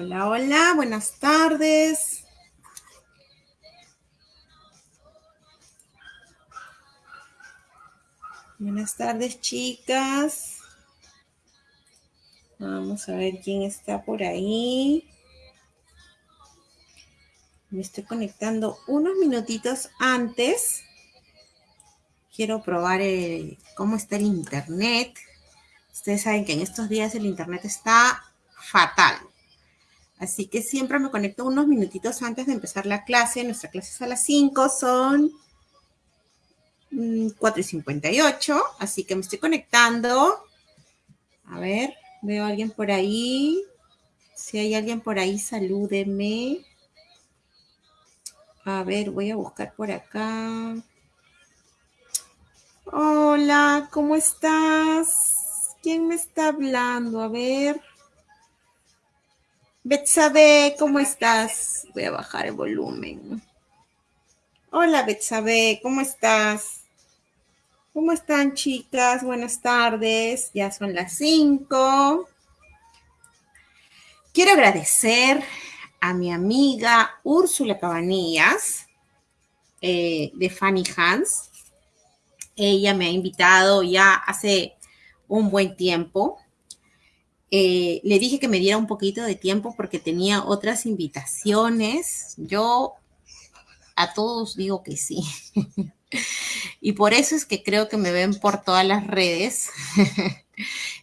Hola, hola, buenas tardes. Buenas tardes, chicas. Vamos a ver quién está por ahí. Me estoy conectando unos minutitos antes. Quiero probar cómo está el internet. Ustedes saben que en estos días el internet está fatal. Así que siempre me conecto unos minutitos antes de empezar la clase. Nuestra clase es a las 5, son 4 mm, y 58. Así que me estoy conectando. A ver, veo a alguien por ahí. Si hay alguien por ahí, salúdeme. A ver, voy a buscar por acá. Hola, ¿cómo estás? ¿Quién me está hablando? A ver. Betsabe, ¿cómo estás? Voy a bajar el volumen. Hola, Betsabe, ¿cómo estás? ¿Cómo están, chicas? Buenas tardes. Ya son las 5. Quiero agradecer a mi amiga Úrsula Cabanillas eh, de Fanny Hans. Ella me ha invitado ya hace un buen tiempo eh, le dije que me diera un poquito de tiempo porque tenía otras invitaciones. Yo a todos digo que sí. y por eso es que creo que me ven por todas las redes.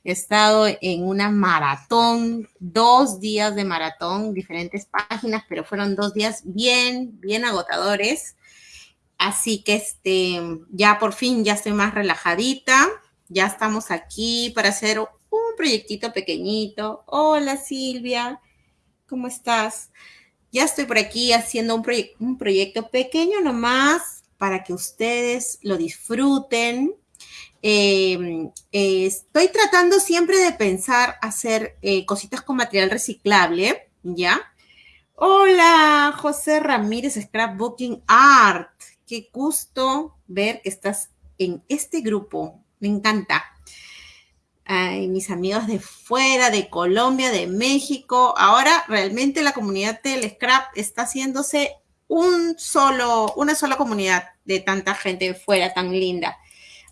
He estado en una maratón, dos días de maratón, diferentes páginas, pero fueron dos días bien, bien agotadores. Así que este, ya por fin ya estoy más relajadita. Ya estamos aquí para hacer proyectito pequeñito. Hola Silvia, ¿cómo estás? Ya estoy por aquí haciendo un, un proyecto pequeño nomás para que ustedes lo disfruten. Em, estoy tratando siempre de pensar hacer eh, cositas con material reciclable, ¿ya? Hola, José Ramírez, Scrapbooking Art. Qué gusto ver que estás en este grupo. Me encanta mis amigos de fuera, de Colombia, de México. Ahora realmente la comunidad del scrap está haciéndose un solo, una sola comunidad de tanta gente fuera tan linda.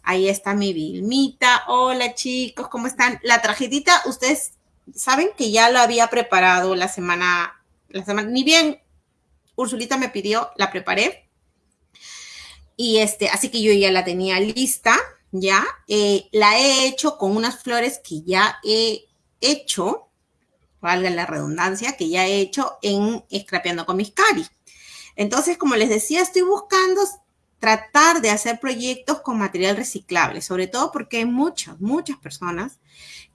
Ahí está mi Vilmita. Hola chicos, ¿cómo están? La tarjetita, ustedes saben que ya lo había preparado la semana, la semana, ni bien Ursulita me pidió, la preparé. Y este, así que yo ya la tenía lista. ¿Ya? Eh, la he hecho con unas flores que ya he hecho, valga la redundancia, que ya he hecho en Scrapeando con mis cari. Entonces, como les decía, estoy buscando tratar de hacer proyectos con material reciclable, sobre todo porque hay muchas, muchas personas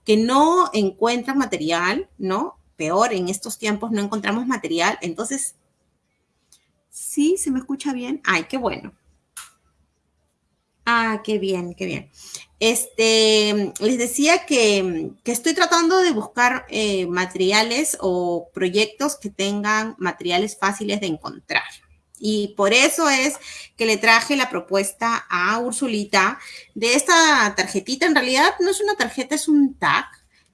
que no encuentran material, ¿no? Peor, en estos tiempos no encontramos material. Entonces, ¿sí? ¿Se me escucha bien? Ay, qué bueno. Ah, qué bien, qué bien. Este, les decía que, estoy tratando de buscar eh, materiales o proyectos que tengan materiales fáciles de encontrar. Y por eso es que le traje la propuesta a Ursulita de esta tarjetita. En realidad no es una tarjeta, es un tag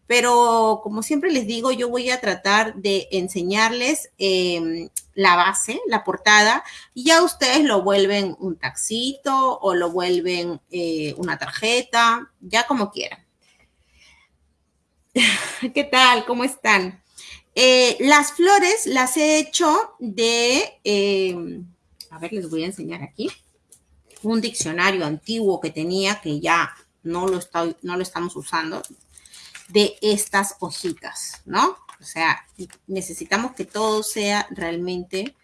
pero como siempre les digo, yo voy a tratar de enseñarles em, la base, la portada, y ya ustedes lo vuelven un taxito o lo vuelven eh, una tarjeta, ya como quieran. ¿Qué tal? ¿Cómo están? Eh, las flores las he hecho de, em, a ver, les voy a enseñar aquí, un diccionario antiguo que tenía que ya no lo, no lo estamos usando, de estas hojitas, ¿no? O sea, necesitamos que todo sea realmente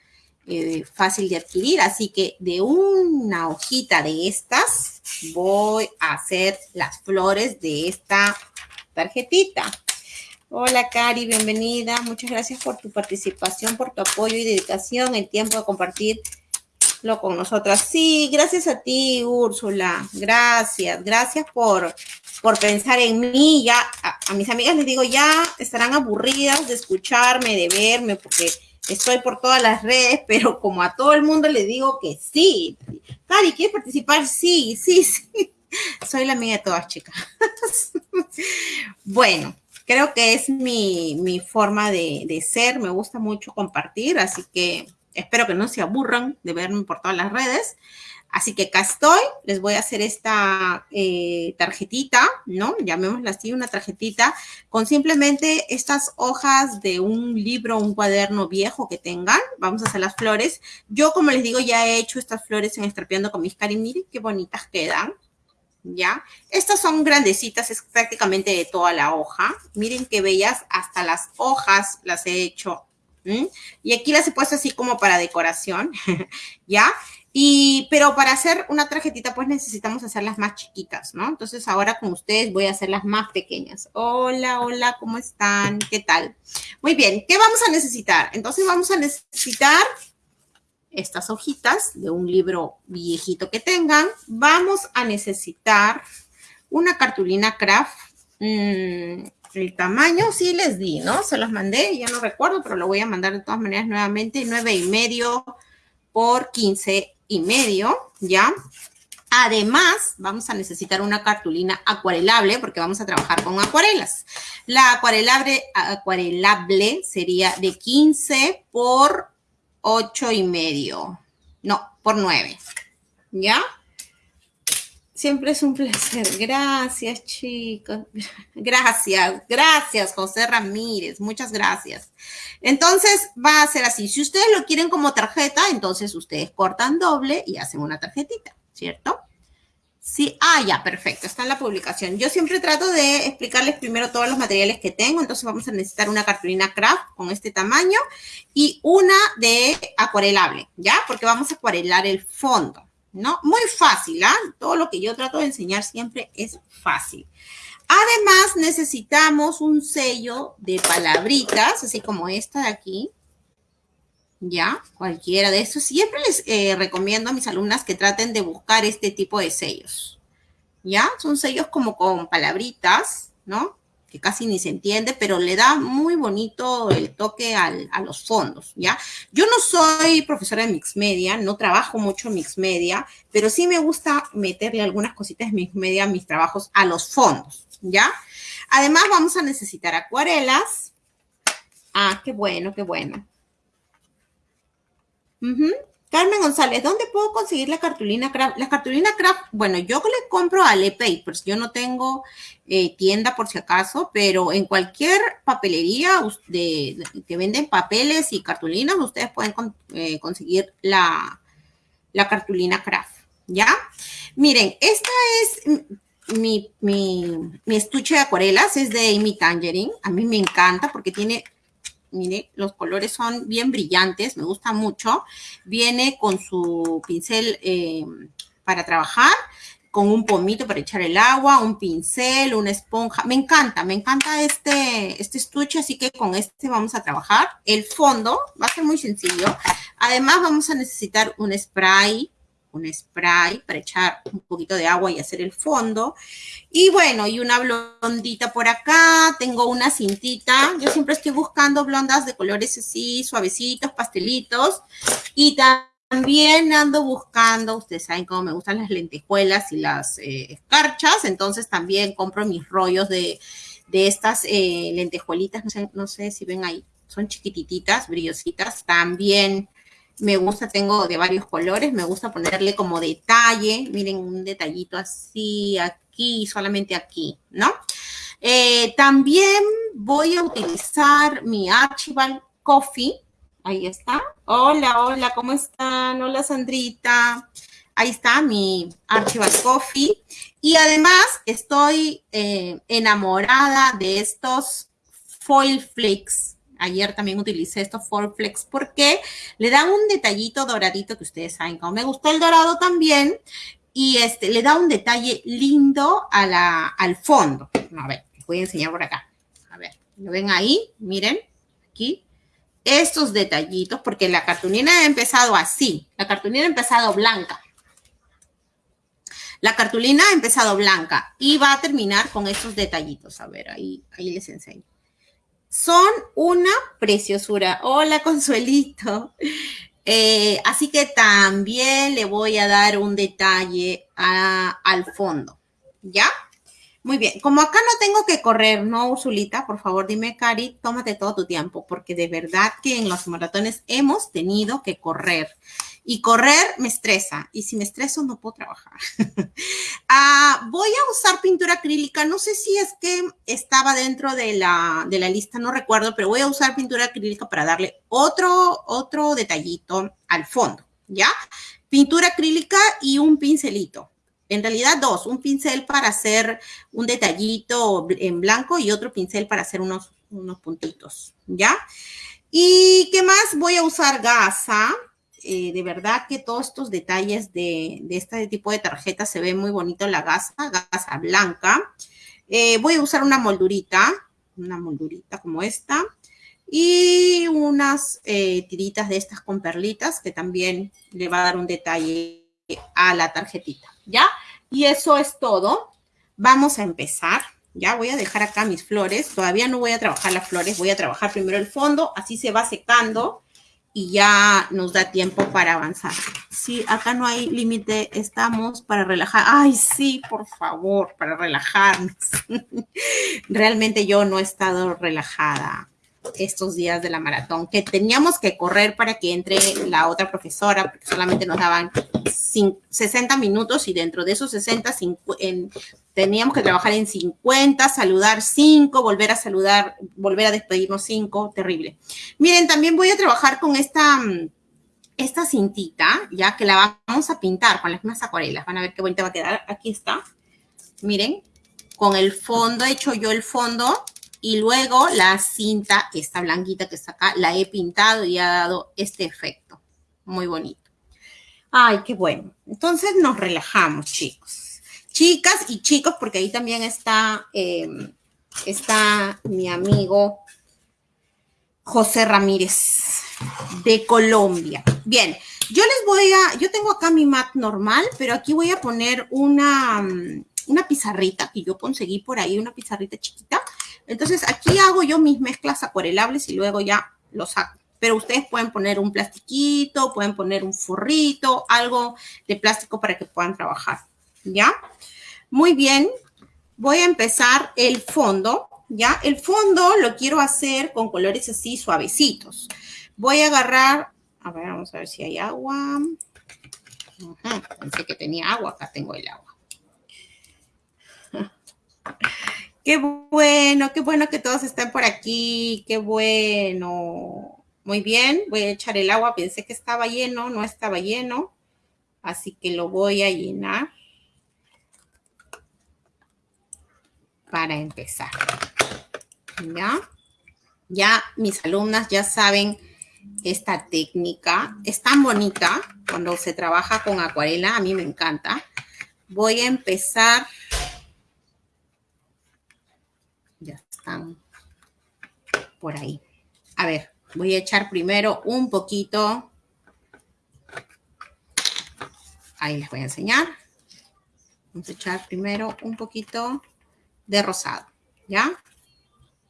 eh, fácil de adquirir. Así que de una hojita de estas voy a hacer las flores de esta tarjetita. Hola, Cari, bienvenida. Muchas gracias por tu participación, por tu apoyo y dedicación, el tiempo de compartirlo con nosotras. Sí, gracias a ti, Úrsula. Gracias, gracias por por pensar en mí. Ya a, mis amigas les digo, ya estarán aburridas de escucharme, de verme, porque estoy por todas las redes, pero como a todo el mundo les digo que sí. Cari, ¿quieres participar? Sí, sí, sí. Soy la amiga de todas, chicas. bueno, creo que es mi, mi forma de, de, ser, me gusta mucho compartir, así que espero que no se aburran de verme por todas las redes. Así que acá estoy, les voy a hacer esta eh, tarjetita, ¿no? Llamémosla así, una tarjetita, con simplemente estas hojas de un libro, un cuaderno viejo que tengan. Vamos a hacer las flores. Yo, como les digo, ya he hecho estas flores en Estrapeando con mis cari. Miren qué bonitas quedan. ¿ya? Estas son grandecitas, es prácticamente de toda la hoja. Miren qué bellas, hasta las hojas las he hecho. Y aquí las he puesto así como para decoración, ¿ya? Y, pero para hacer una tarjetita, pues necesitamos hacerlas más chiquitas, ¿no? Entonces ahora con ustedes voy a hacer las más pequeñas. Hola, hola, ¿cómo están? ¿Qué tal? Muy bien, ¿qué vamos a necesitar? Entonces vamos a necesitar estas hojitas de un libro viejito que tengan. Vamos a necesitar una cartulina craft. Mm, el tamaño sí les di, ¿no? Se los mandé, ya no recuerdo, pero lo voy a mandar de todas maneras nuevamente. Nueve y medio por 15 y medio, ¿ya? Además, vamos a necesitar una cartulina acuarelable porque vamos a trabajar con acuarelas. La acuarelable, acuarelable sería de 15 por 8 y medio. No, por 9. ¿Ya? Siempre es un placer. Gracias, chicos. Gracias, gracias, José Ramírez. Muchas gracias. Entonces, va a ser así. Si ustedes lo quieren como tarjeta, entonces ustedes cortan doble y hacen una tarjetita, ¿cierto? Sí, ah, ya, perfecto, está en la publicación. Yo siempre trato de explicarles primero todos los materiales que tengo, entonces vamos a necesitar una cartulina craft con este tamaño y una de acuarelable, ¿ya? Porque vamos a acuarelar el fondo. ¿No? Muy fácil, ¿ah? Todo lo que yo trato de enseñar siempre es fácil. Además, necesitamos un sello de palabritas, así como esta de aquí. ¿Ya? Cualquiera de estos. Siempre les eh, recomiendo a mis alumnas que traten de buscar este tipo de sellos. ¿Ya? Son sellos como con palabritas, ¿no? Que casi ni se entiende, pero le da muy bonito el toque a los fondos, ¿ya? Yo no soy profesora de Mix Media, no trabajo mucho en Mix Media, pero sí me gusta meterle algunas cositas de Mix Media a mis trabajos a los fondos, ¿ya? Además vamos a necesitar acuarelas. Ah, qué bueno, qué bueno. Carmen González, ¿dónde puedo conseguir la cartulina craft? La cartulina craft, bueno, yo le compro a Le Papers, yo no tengo eh, tienda por si acaso, pero en cualquier papelería de, que venden papeles y cartulinas, ustedes pueden eh, conseguir la, la cartulina craft, ¿ya? Miren, esta es mi, mi, mi estuche de acuarelas, es de Amy Tangerine, a mí me encanta porque tiene mire, los colores son bien brillantes, me gusta mucho. Viene con su pincel eh, para trabajar, con un pomito para echar el agua, un pincel, una esponja. Me encanta, me encanta este, este estuche, así que con este vamos a trabajar. El fondo va a ser muy sencillo. Además vamos a necesitar un spray un spray para echar un poquito de agua y hacer el fondo. Y bueno, y una blondita por acá, tengo una cintita. Yo siempre estoy buscando blondas de colores así, suavecitos, pastelitos. Y también ando buscando, ustedes saben cómo me gustan las lentejuelas y las eh, escarchas, entonces también compro mis rollos de, estas eh, lentejuelitas, no sé, no sé si ven ahí, son chiquititas, brillositas, también me gusta, tengo de varios colores, me gusta ponerle como detalle, miren un detallito así, aquí, solamente aquí, ¿no? Eh, también voy a utilizar mi Archibald Coffee, ahí está. Hola, hola, ¿cómo están? Hola, Sandrita. Ahí está mi Archibald Coffee. Y además estoy eh, enamorada de estos foil flakes Ayer también utilicé estos Flex porque le dan un detallito doradito que ustedes saben como me gustó el dorado también. Y este, le da un detalle lindo a la, al fondo. A ver, les voy a enseñar por acá. A ver, ¿lo ven ahí? Miren, aquí. Estos detallitos, porque la cartulina ha empezado así. La cartulina ha empezado blanca. La cartulina ha empezado blanca y va a terminar con estos detallitos. A ver, ahí, ahí les enseño. Son una preciosura. Hola, Consuelito. Eh, así que también le voy a dar un detalle al fondo, ¿ya? Muy bien, como acá no tengo que correr, ¿no, Ursulita? Por favor, dime, Cari, tómate todo tu tiempo, porque de verdad que en los maratones hemos tenido que correr. Y correr me estresa, y si me estreso no puedo trabajar. Ah, voy a usar pintura acrílica, no sé si es que estaba dentro de la, de la lista, no recuerdo, pero voy a usar pintura acrílica para darle otro, otro detallito al fondo, ¿ya? Pintura acrílica y un pincelito en realidad dos, un pincel para hacer un detallito en blanco y otro pincel para hacer unos, unos puntitos, ¿ya? ¿Y qué más? Voy a usar gasa. Eh, de verdad que todos estos detalles de, este tipo de tarjeta se ve muy bonito la gasa, gasa blanca. Eh, voy a usar una moldurita, una moldurita como esta. Y unas eh, tiritas de estas con perlitas que también le va a dar un detalle a la tarjetita, ¿ya? Y eso es todo. Vamos a empezar. Ya voy a dejar acá mis flores. Todavía no voy a trabajar las flores. Voy a trabajar primero el fondo. Así se va secando y ya nos da tiempo para avanzar. Sí, acá no hay límite. Estamos para relajar. Ay, sí, por favor, para relajarnos. Realmente yo no he estado relajada estos días de la maratón, que teníamos que correr para que entre la otra profesora, porque solamente nos daban 60 minutos y dentro de esos 60 teníamos que trabajar en 50, saludar 5, volver a saludar, volver a despedirnos 5, terrible. Miren, también voy a trabajar con esta, esta cintita, ya que la vamos a pintar con las mismas acuarelas. Van a ver qué bonita va a quedar. Aquí está. Miren, con el fondo, he hecho yo el fondo y luego la cinta, esta blanquita que está acá, la he pintado y ha dado este efecto. Muy bonito. Ay, qué bueno. Entonces nos relajamos, chicos. Chicas y chicos, porque ahí también está, em, está mi amigo José Ramírez de Colombia. Bien, yo les voy a, yo tengo acá mi mat normal, pero aquí voy a poner una, una pizarrita que yo conseguí por ahí, una pizarrita chiquita entonces aquí hago yo mis mezclas acuarelables y luego ya los saco. Pero ustedes pueden poner un plastiquito, pueden poner un forrito, algo de plástico para que puedan trabajar. ¿Ya? Muy bien. Voy a empezar el fondo. ¿Ya? El fondo lo quiero hacer con colores así suavecitos. Voy a agarrar, a ver, vamos a ver si hay agua. pensé que tenía agua, acá tengo el agua. Qué bueno, qué bueno que todos estén por aquí, qué bueno. Muy bien, voy a echar el agua, pensé que estaba lleno, no estaba lleno, así que lo voy a llenar para empezar. ¿Ya? Ya mis alumnas ya saben esta técnica, es tan bonita cuando se trabaja con acuarela, a mí me encanta. Voy a empezar están por ahí. A ver, voy a echar primero un poquito. Ahí les voy a enseñar. Vamos a echar primero un poquito de rosado, ¿ya?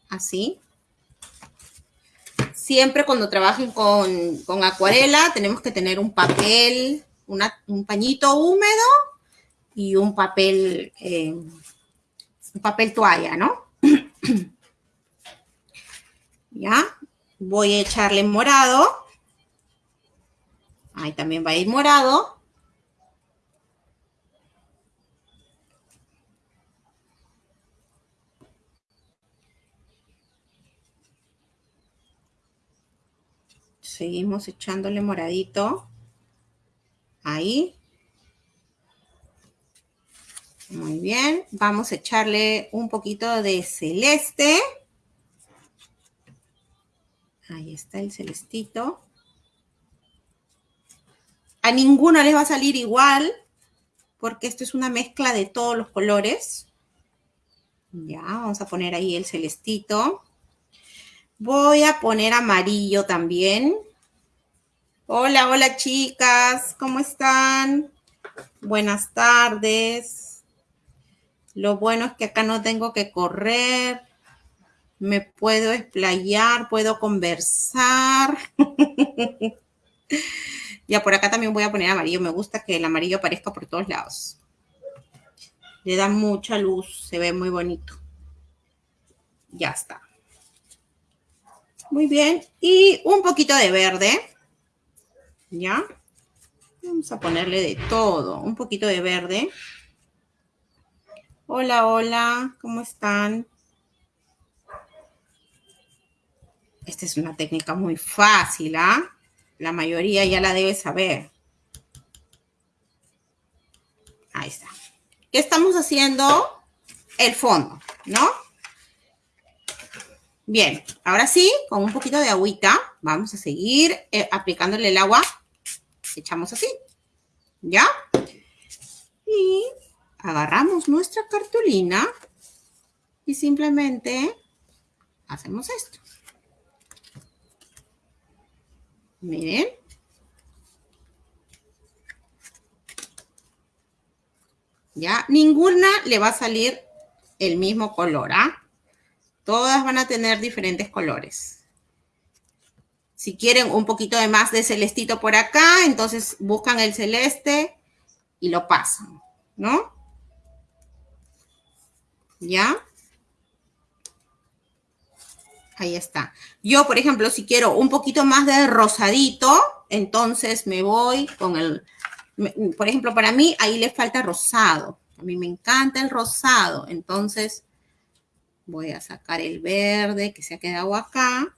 Así. Siempre cuando trabajen con, acuarela tenemos que tener un papel, un pañito húmedo y un papel, eh, un papel toalla, ¿no? ¿Ya? Voy a echarle morado. Ahí también va a ir morado. Seguimos echándole moradito. Ahí. Muy bien. Vamos a echarle un poquito de celeste. Ahí está el celestito. A ninguna les va a salir igual, porque esto es una mezcla de todos los colores. Ya, vamos a poner ahí el celestito. Voy a poner amarillo también. Hola, hola chicas, ¿cómo están? Buenas tardes. Lo bueno es que acá no tengo que correr me puedo explayar, puedo conversar. ya por acá también voy a poner amarillo. Me gusta que el amarillo aparezca por todos lados. Le da mucha luz, se ve muy bonito. Ya está. Muy bien. Y un poquito de verde. ¿Ya? Vamos a ponerle de todo. Un poquito de verde. Hola, hola. ¿Cómo están? Esta es una técnica muy fácil, ¿ah? La mayoría ya la debe saber. Ahí está. ¿Qué estamos haciendo? El fondo, ¿no? Bien, ahora sí, con un poquito de agüita, vamos a seguir eh, aplicándole el agua. Echamos así, ¿ya? Y agarramos nuestra cartulina y simplemente hacemos esto. Miren. ¿Ya? Ninguna le va a salir el mismo color, ¿ah? Todas van a tener diferentes colores. Si quieren un poquito de más de celestito por acá, entonces buscan el celeste y lo pasan, ¿no? ¿Ya? Ahí está. Yo, por ejemplo, si quiero un poquito más de rosadito, entonces me voy con el, por ejemplo, para mí ahí le falta rosado. A mí me encanta el rosado, entonces voy a sacar el verde que se ha quedado acá.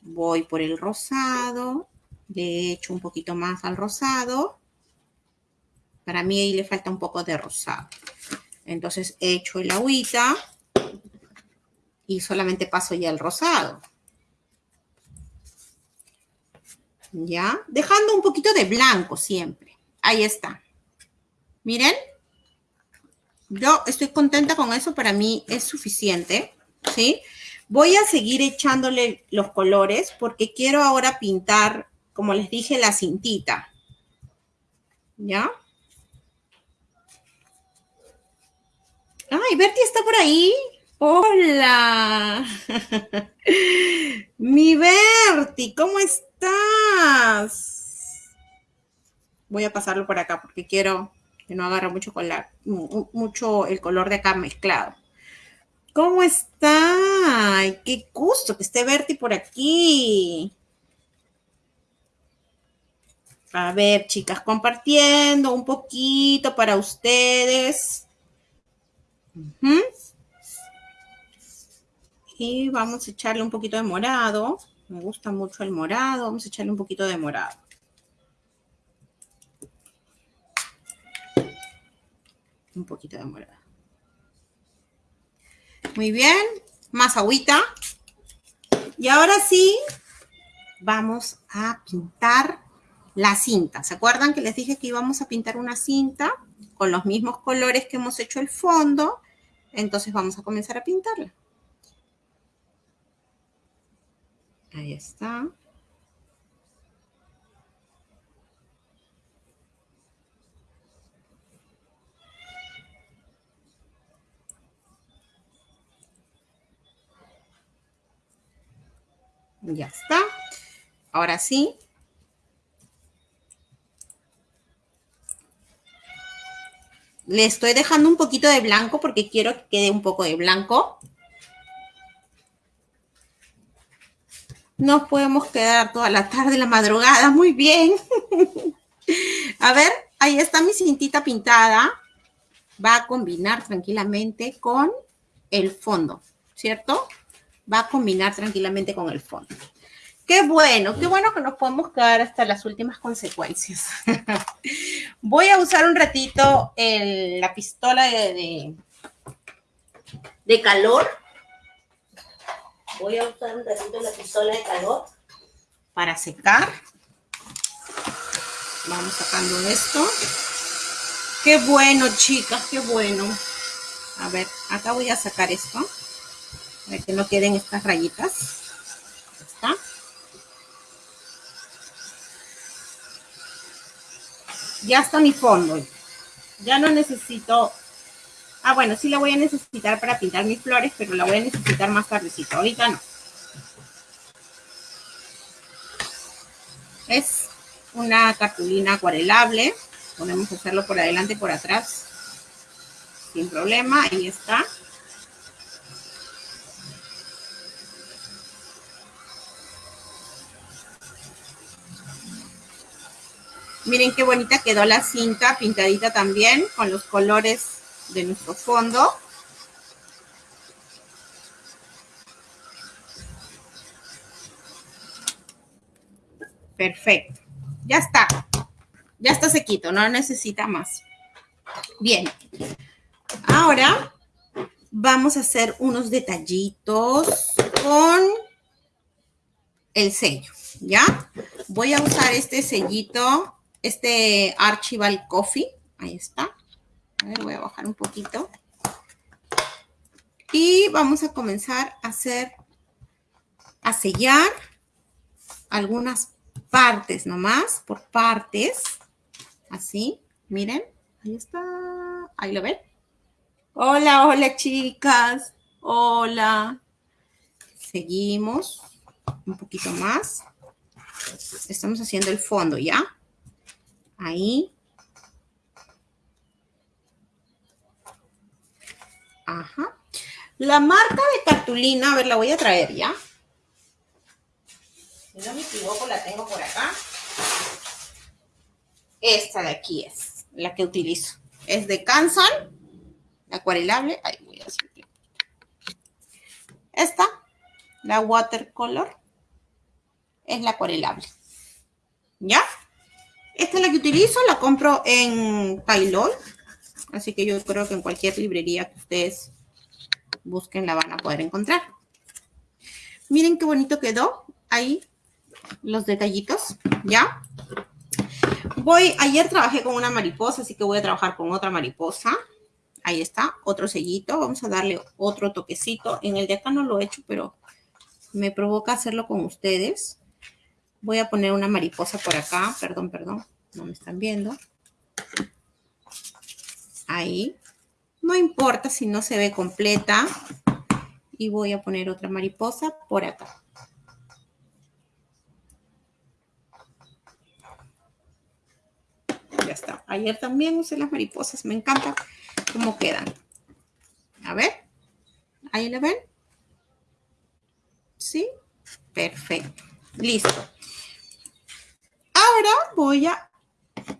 Voy por el rosado, le echo un poquito más al rosado. Para mí ahí le falta un poco de rosado. Entonces echo el agüita y solamente paso ya el rosado. ¿Ya? Dejando un poquito de blanco siempre. Ahí está. Miren. Yo estoy contenta con eso. Para mí es suficiente. ¿Sí? Voy a seguir echándole los colores porque quiero ahora pintar, como les dije, la cintita. ¿Ya? Ay, Bertie está por ahí. Hola. Mi Berti, ¿cómo estás? Voy a pasarlo por acá porque quiero que no agarre mucho, color, mucho el color de acá mezclado. ¿Cómo está? qué gusto que esté Berti por aquí. A ver, chicas, compartiendo un poquito para ustedes. Y vamos a echarle un poquito de morado. Me gusta mucho el morado. Vamos a echarle un poquito de morado. Un poquito de morado. Muy bien. Más agüita. Y ahora sí, vamos a pintar la cinta. ¿Se acuerdan que les dije que íbamos a pintar una cinta con los mismos colores que hemos hecho el fondo? Entonces vamos a comenzar a pintarla. Ahí está. Ya está. Ahora sí. Le estoy dejando un poquito de blanco porque quiero que quede un poco de blanco. Nos podemos quedar toda la tarde, la madrugada. Muy bien. a ver, ahí está mi cintita pintada. Va a combinar tranquilamente con el fondo, ¿cierto? Va a combinar tranquilamente con el fondo. Qué bueno, qué bueno que nos podemos quedar hasta las últimas consecuencias. Voy a usar un ratito la pistola de, de calor Voy a usar un ratito la pistola de calor para secar. Vamos sacando esto. Qué bueno, chicas, qué bueno. A ver, acá voy a sacar esto. Para que no queden estas rayitas. está. Ya está mi fondo. Ya no necesito Ah, bueno, sí la voy a necesitar para pintar mis flores, pero la voy a necesitar más tardecito. Ahorita no. Es una cartulina acuarelable. Podemos hacerlo por adelante y por atrás. sin problema, ahí está. Miren qué bonita quedó la cinta pintadita también con los colores de nuestro fondo. Perfecto. Ya está. Ya está sequito, no necesita más. Bien. Ahora vamos a hacer unos detallitos con el sello, ¿ya? Voy a usar este sellito este Archival Coffee. Ahí está. A ver, voy a bajar un poquito. Y vamos a comenzar a hacer, a sellar algunas partes nomás, por partes. Así, miren. Ahí está. Ahí lo ven. Hola, hola chicas. Hola. Seguimos un poquito más. Estamos haciendo el fondo, ¿ya? Ahí. Ajá. La marca de cartulina, a ver, la voy a traer ya. Si no me equivoco, la tengo por acá. Esta de aquí es la que utilizo. Es de Canson, acuarelable. Ahí voy a hacer. Esta, la watercolor, es la acuarelable. ¿Ya? Esta es la que utilizo, la compro en Tailol. Así que yo creo que en cualquier librería que ustedes busquen la van a poder encontrar. Miren qué bonito quedó ahí los detallitos, ¿ya? Voy, ayer trabajé con una mariposa, así que voy a trabajar con otra mariposa. Ahí está, otro sellito. Vamos a darle otro toquecito. En el de acá no lo he hecho, pero me provoca hacerlo con ustedes. Voy a poner una mariposa por acá. Perdón, perdón. No me están viendo. Ahí. No importa si no se ve completa. Y voy a poner otra mariposa por acá. Ya está. Ayer también usé las mariposas. Me encanta cómo quedan. A ver. Ahí la ven. ¿Sí? Perfecto. Listo. Ahora voy a,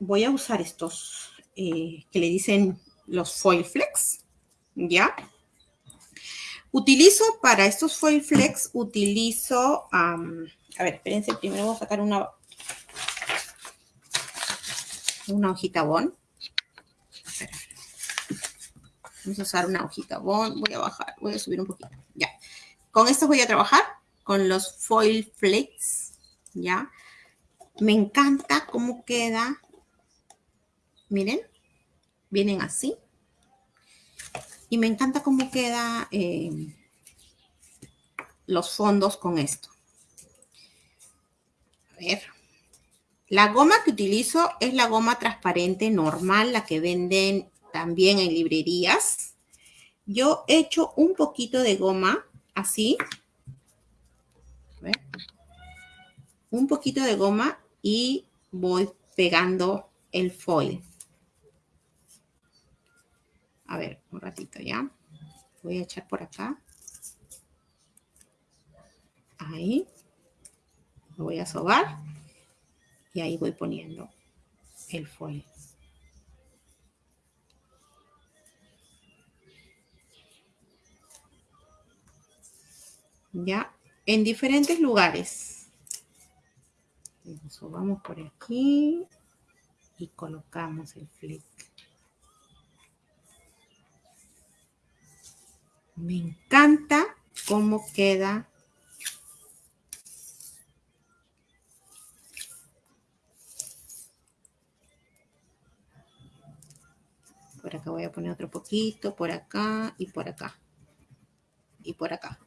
voy a usar estos eh, que le dicen los foil flex, ¿ya? Utilizo para estos foil flex, utilizo, a ver, espérense, primero voy a sacar una, una hojita bond. Vamos a usar una hojita bond, voy a bajar, voy a subir un poquito, ya. Con esto voy a trabajar con los foil flex, ¿ya? Me encanta cómo queda. Miren, vienen así. Y me encanta cómo queda eh, los fondos con esto. A ver. La goma que utilizo es la goma transparente normal, la que venden también en librerías. Yo he hecho un poquito de goma así. A ver. Un poquito de goma y voy pegando el foil. A ver, un ratito ya. Voy a echar por acá. Ahí. Lo voy a sobar. Y ahí voy poniendo el foil. Ya, en diferentes lugares. Subamos por aquí y colocamos el flick. Me encanta cómo queda Por acá voy a poner otro poquito, por acá y por acá. Y por acá.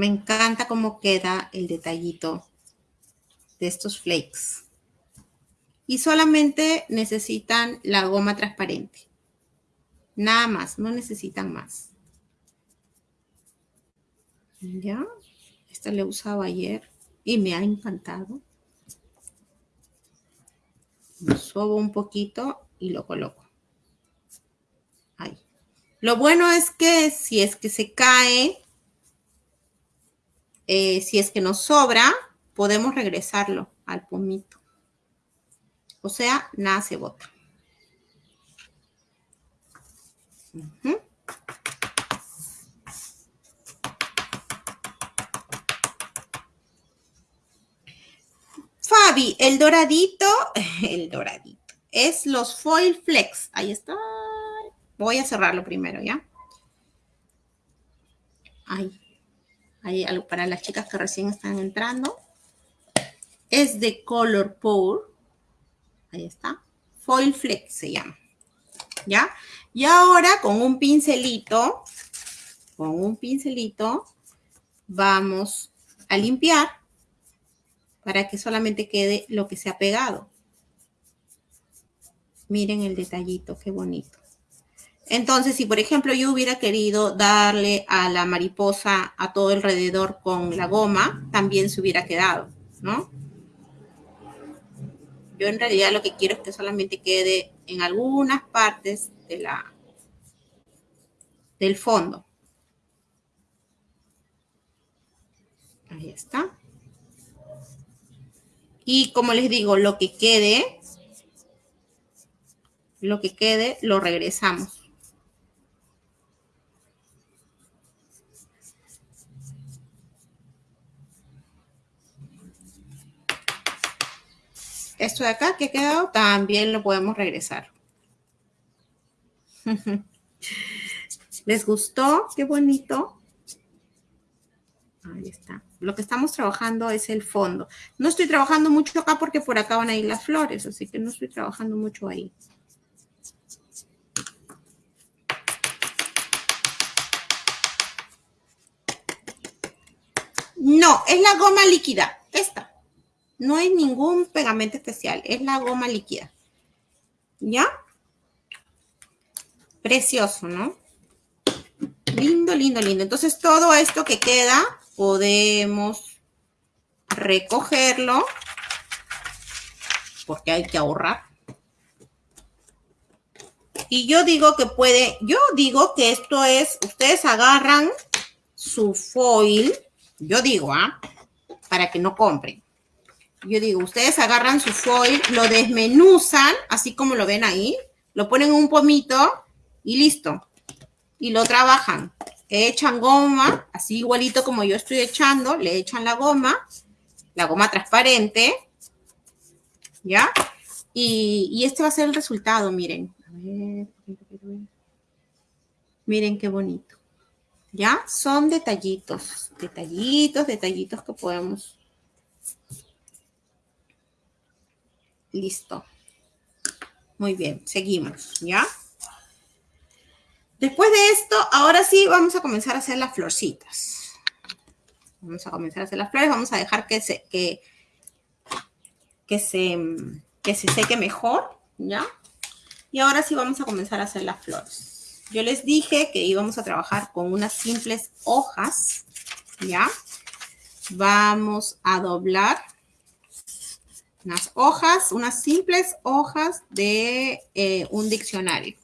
Me encanta cómo queda el detallito de estos flakes. Y solamente necesitan la goma transparente. Nada más, no necesitan más. ¿Ya? Esta la he usado ayer y me ha encantado. Lo subo un poquito y lo coloco. Ahí. Lo bueno es que si es que se cae, eh, si es que nos sobra, podemos regresarlo al pomito. O sea, nada se bota. Fabi, el doradito, el doradito, es los foil flex. Ahí está. Voy a cerrarlo primero, ¿ya? Ahí. Ahí algo para las chicas que recién están entrando. Es de Color Pour. Ahí está. Foil flex se llama. ¿Ya? Y ahora con un pincelito, con un pincelito, vamos a limpiar para que solamente quede lo que se ha pegado. Miren el detallito, qué bonito. Entonces, si por ejemplo yo hubiera querido darle a la mariposa a todo alrededor con la goma, también se hubiera quedado, ¿no? Yo en realidad lo que quiero es que solamente quede en algunas partes de la, del fondo. Ahí está. Y como les digo, lo que quede, lo que quede, lo regresamos. Esto de acá que ha quedado también lo podemos regresar. ¿Les gustó? Qué bonito. Ahí está. Lo que estamos trabajando es el fondo. No estoy trabajando mucho acá porque por acá van a ir las flores, así que no estoy trabajando mucho ahí. No, es la goma líquida, esta. No hay ningún pegamento especial, es la goma líquida. ¿Ya? Precioso, ¿no? Lindo, lindo, lindo. Entonces, todo esto que queda, podemos recogerlo, porque hay que ahorrar. Y yo digo que puede, yo digo que esto es, ustedes agarran su foil, yo digo, ¿ah? Para que no compren yo digo, ustedes agarran su foil, lo desmenuzan, así como lo ven ahí, lo ponen en un pomito y listo. Y lo trabajan. Echan goma, así igualito como yo estoy echando, le echan la goma, la goma transparente, ¿ya? Y, este va a ser el resultado, miren. A ver, miren qué bonito. ¿Ya? Son detallitos, detallitos, detallitos que podemos Listo. Muy bien, seguimos, ¿ya? Después de esto, ahora sí vamos a comenzar a hacer las florcitas. Vamos a comenzar a hacer las flores, vamos a dejar que se, que, que se, que se seque mejor, ¿ya? Y ahora sí vamos a comenzar a hacer las flores. Yo les dije que íbamos a trabajar con unas simples hojas, ¿ya? Vamos a doblar unas hojas, unas simples hojas de eh, un diccionario.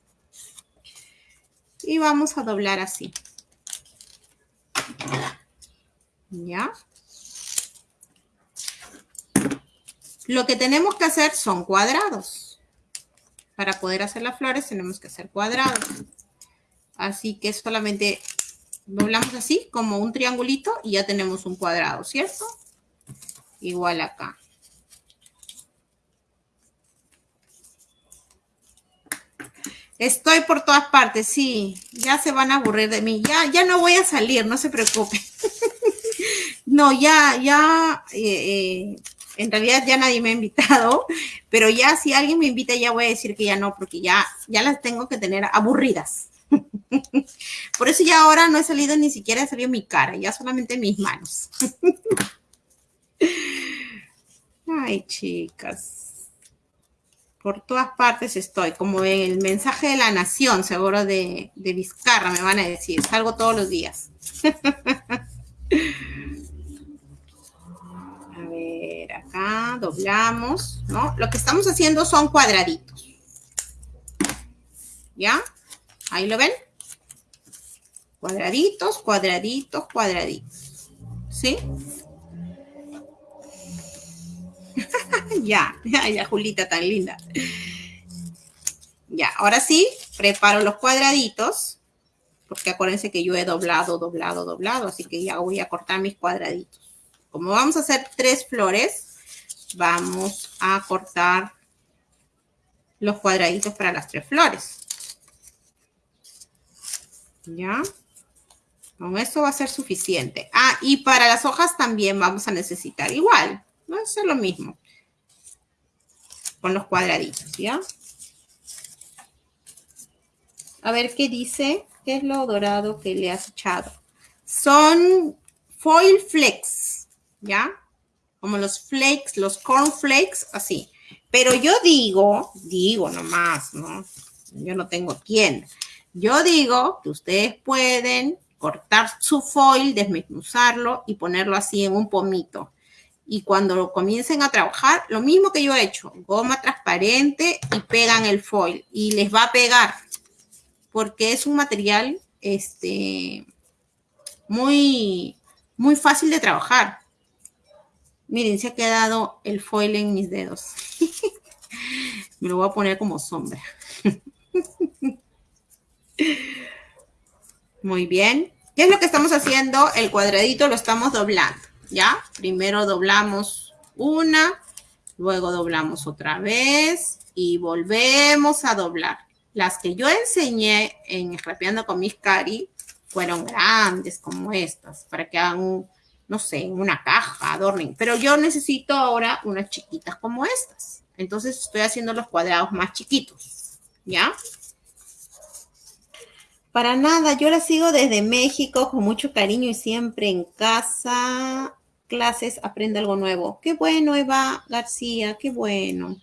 Y vamos a doblar así. ¿Ya? Lo que tenemos que hacer son cuadrados. Para poder hacer las flores tenemos que hacer cuadrados. Así que solamente doblamos así como un triangulito y ya tenemos un cuadrado, ¿cierto? Igual acá. Estoy por todas partes, sí. Ya se van a aburrir de mí. Ya, ya no voy a salir, no se preocupe. no, ya, ya, eh, eh, en realidad ya nadie me ha invitado, pero ya si alguien me invita ya voy a decir que ya no, porque ya, ya las tengo que tener aburridas. por eso ya ahora no he salido ni siquiera he salido mi cara, ya solamente mis manos. Ay, chicas Por todas partes estoy, como en el mensaje de la nación, seguro de, de Vizcarra, me van a decir. Salgo todos los días. a ver, acá doblamos, ¿no? Lo que estamos haciendo son cuadraditos. ¿Ya? Ahí lo ven. Cuadraditos, cuadraditos, cuadraditos. ¿Sí? ya, ya, Julita, tan linda. Ya, ahora sí, preparo los cuadraditos, porque acuérdense que yo he doblado, doblado, doblado, así que ya voy a cortar mis cuadraditos. Como vamos a hacer tres flores, vamos a cortar los cuadraditos para las tres flores. ¿Ya? Con eso va a ser suficiente. Ah, y para las hojas también vamos a necesitar igual. Va a lo mismo. Con los cuadraditos, ¿ya? A ver qué dice. ¿Qué es lo dorado que le has echado? Son foil flakes, ¿ya? Como los flakes, los corn flakes, así. Pero yo digo, digo nomás, ¿no? Yo no tengo quién. Yo digo que ustedes pueden cortar su foil, desmenuzarlo y ponerlo así en un pomito y cuando comiencen a trabajar, lo mismo que yo he hecho, goma transparente y pegan el foil y les va a pegar porque es un material este, muy, muy fácil de trabajar. Miren, se ha quedado el foil en mis dedos. Me lo voy a poner como sombra. Muy bien. ¿Qué es lo que estamos haciendo? El cuadradito lo estamos doblando. ¿Ya? Primero doblamos una, luego doblamos otra vez y volvemos a doblar. Las que yo enseñé en Rapeando con mis cari fueron grandes como estas, para que hagan, no sé, una caja, adornen. Pero yo necesito ahora unas chiquitas como estas. Entonces estoy haciendo los cuadrados más chiquitos, ¿ya? Para nada, yo la sigo desde México con mucho cariño y siempre en casa clases aprende algo nuevo. Qué bueno, Eva García, qué bueno.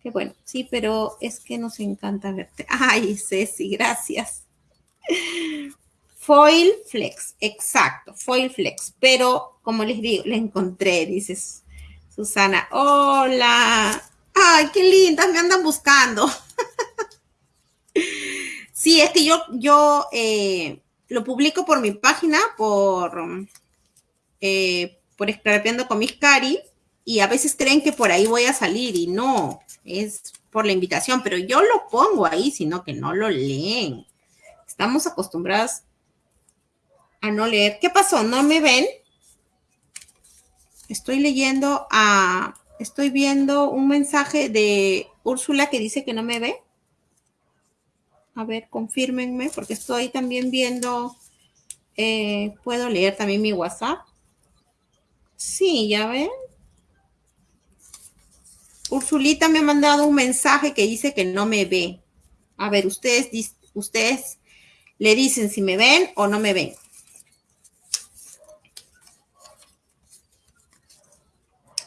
Qué bueno, sí, pero es que nos encanta verte. Ay, Ceci, gracias. Foil Flex, exacto, Foil Flex. Pero, como les digo, le encontré, dices Susana. Hola. Ay, qué lindas, me andan buscando. sí, es que yo, yo eh, lo publico por mi página, por eh, por con mis cari y a veces creen que por ahí voy a salir y no, es por la invitación, pero yo lo pongo ahí, sino que no lo leen. Estamos acostumbradas a no leer. ¿Qué pasó? ¿No me ven? Estoy leyendo a, estoy viendo un mensaje de Úrsula que dice que no me ve. A ver, confírmenme, porque estoy también viendo, eh, puedo leer también mi WhatsApp. Sí, ya ven. Ursulita me ha mandado un mensaje que dice que no me ve. A ver, ustedes, ustedes le dicen si me ven o no me ven.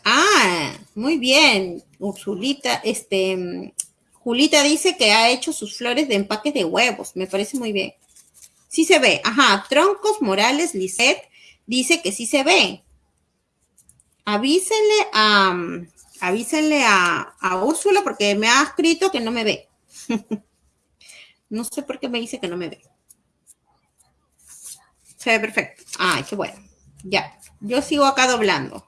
Ah, muy bien. Ursulita, este, Julita dice que ha hecho sus flores de empaque de huevos. Me parece muy bien. Sí se ve. Ajá, Troncos Morales Lisset dice que sí se ve avísenle a, avísenle a, a Úrsula porque me ha escrito que no me ve. no sé por qué me dice que no me ve. Se ve perfecto. Ay, qué bueno. Ya. Yo sigo acá doblando.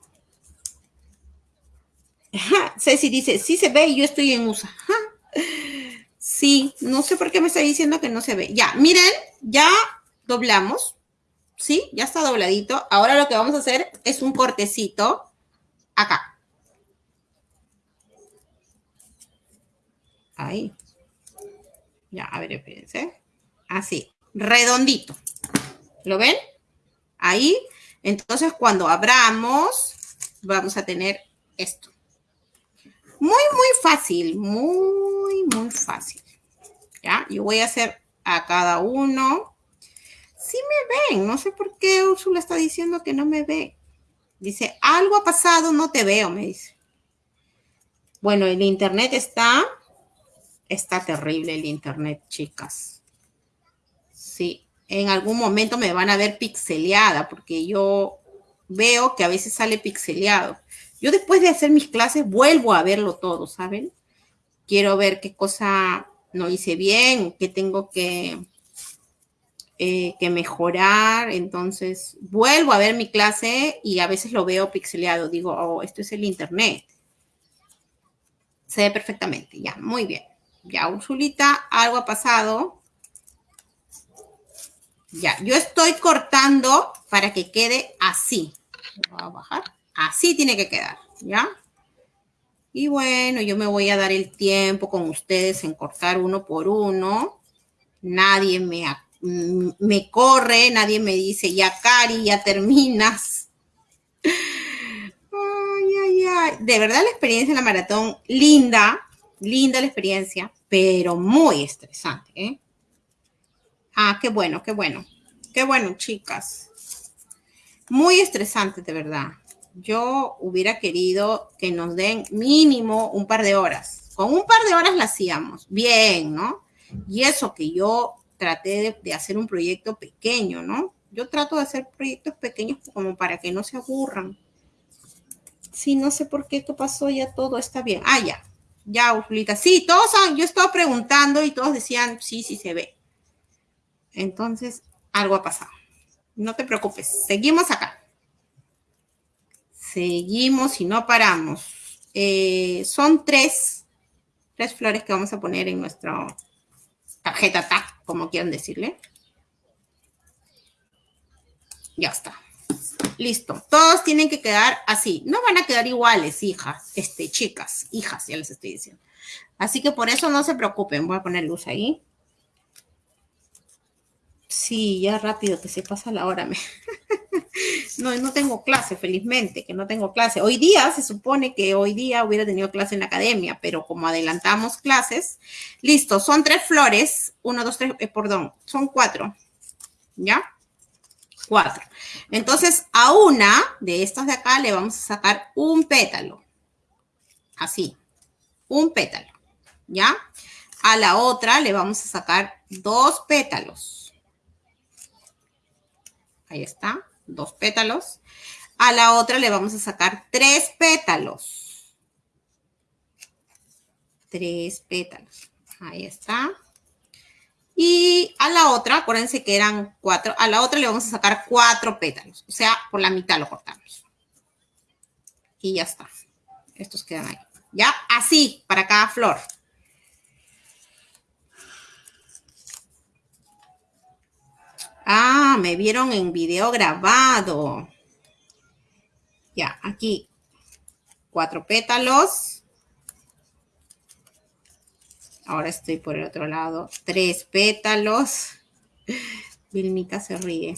Ceci dice, sí se ve y yo estoy en USA. Sí, no sé por qué me está diciendo que no se ve. Ya, miren, ya doblamos. ¿Sí? Ya está dobladito. Ahora lo que vamos a hacer es un cortecito acá. Ahí. Ya, a ver, espérense. Así, redondito. ¿Lo ven? Ahí. Entonces, cuando abramos, vamos a tener esto. Muy, muy fácil. Muy, muy fácil. Yo voy a hacer a cada uno sí me ven. No sé por qué Úrsula está diciendo que no me ve. Dice, algo ha pasado, no te veo, me dice. Bueno, el internet está, está terrible el internet, chicas. Sí, en algún momento me van a ver pixeleada porque yo veo que a veces sale pixeleado. Yo después de hacer mis clases vuelvo a verlo todo, ¿saben? Quiero ver qué cosa no hice bien, qué tengo que, eh, que mejorar. Entonces, vuelvo a ver mi clase y a veces lo veo pixeleado. Digo, oh, esto es el internet. Se ve perfectamente, ya, muy bien. Ya, Ursulita, algo ha pasado. Ya, yo estoy cortando para que quede así. Voy a bajar. Así tiene que quedar, ¿ya? Y bueno, yo me voy a dar el tiempo con ustedes en cortar uno por uno. Nadie me, me corre, nadie me dice, ya Cari, ya terminas. Ay, ay, ay. De verdad la experiencia en la maratón, linda, linda la experiencia, pero muy estresante, ¿eh? Ah, qué bueno, qué bueno. Qué bueno, chicas. Muy estresante, de verdad. Yo hubiera querido que nos den mínimo un par de horas. Con un par de horas la hacíamos. Bien, ¿no? Y eso que yo traté de, hacer un proyecto pequeño, ¿no? Yo trato de hacer proyectos pequeños como para que no se aburran. Sí, no sé por qué esto pasó, ya todo está bien. Ah, ya. Ya, Ursulita. Sí, todos, yo estaba preguntando y todos decían, sí, sí se ve. Entonces, algo ha pasado. No te preocupes, seguimos acá. Seguimos y no paramos. Eh, son tres, tres flores que vamos a poner en nuestra tarjeta como quieran decirle. Ya está. Listo. Todos tienen que quedar así. No van a quedar iguales, hijas, este, chicas, hijas, ya les estoy diciendo. Así que por eso no se preocupen. Voy a poner luz ahí. Sí, ya rápido que se pasa la hora. no, no tengo clase, felizmente, que no tengo clase. Hoy día, se supone que hoy día hubiera tenido clase en la academia, pero como adelantamos clases, listo, son tres flores, uno, dos, tres, eh, perdón, son cuatro, ¿ya? Cuatro. Entonces, a una de estas de acá le vamos a sacar un pétalo, así, un pétalo, ¿ya? A la otra le vamos a sacar dos pétalos Ahí está, dos pétalos. A la otra le vamos a sacar tres pétalos. Tres pétalos. Ahí está. Y a la otra, acuérdense que eran cuatro, a la otra le vamos a sacar cuatro pétalos. O sea, por la mitad lo cortamos. Y ya está. Estos quedan ahí. Ya, así, para cada flor. Me vieron en video grabado. Ya, aquí. Cuatro pétalos. Ahora estoy por el otro lado. Tres pétalos. Vilmita se ríe.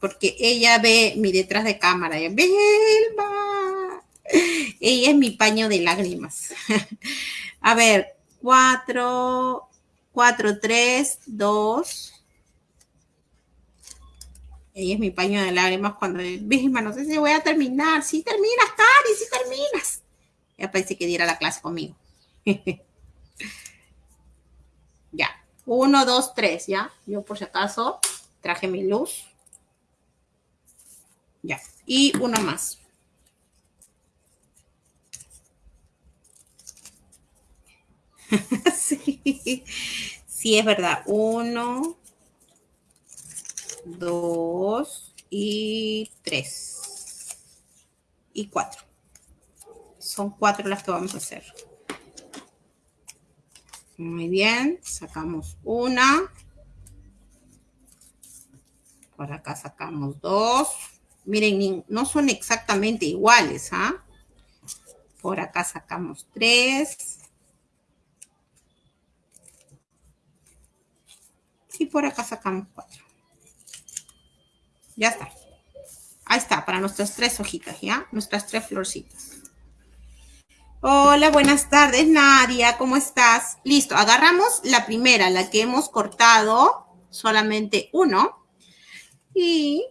Porque ella ve mi detrás de cámara. Vilma. Ella es mi paño de lágrimas. A ver, cuatro, cuatro, tres, dos, ella es mi paño de lágrimas cuando, Vilma, no sé si voy a terminar. Sí terminas, Cari, sí terminas. Ya parece que diera la clase conmigo. ya. Uno, dos, tres, ¿ya? Yo por si acaso traje mi luz. Ya. Y uno más. sí. sí, es verdad. Uno, dos y tres y cuatro. Son cuatro las que vamos a hacer. Muy bien, sacamos una. Por acá sacamos dos. Miren, no son exactamente iguales, ¿ah? Por acá sacamos tres. Y por acá sacamos cuatro. Ya está. Ahí está, para nuestras tres hojitas, ¿ya? Nuestras tres florcitas. Hola, buenas tardes, Nadia, ¿cómo estás? Listo, agarramos la primera, la que hemos cortado, solamente uno. Y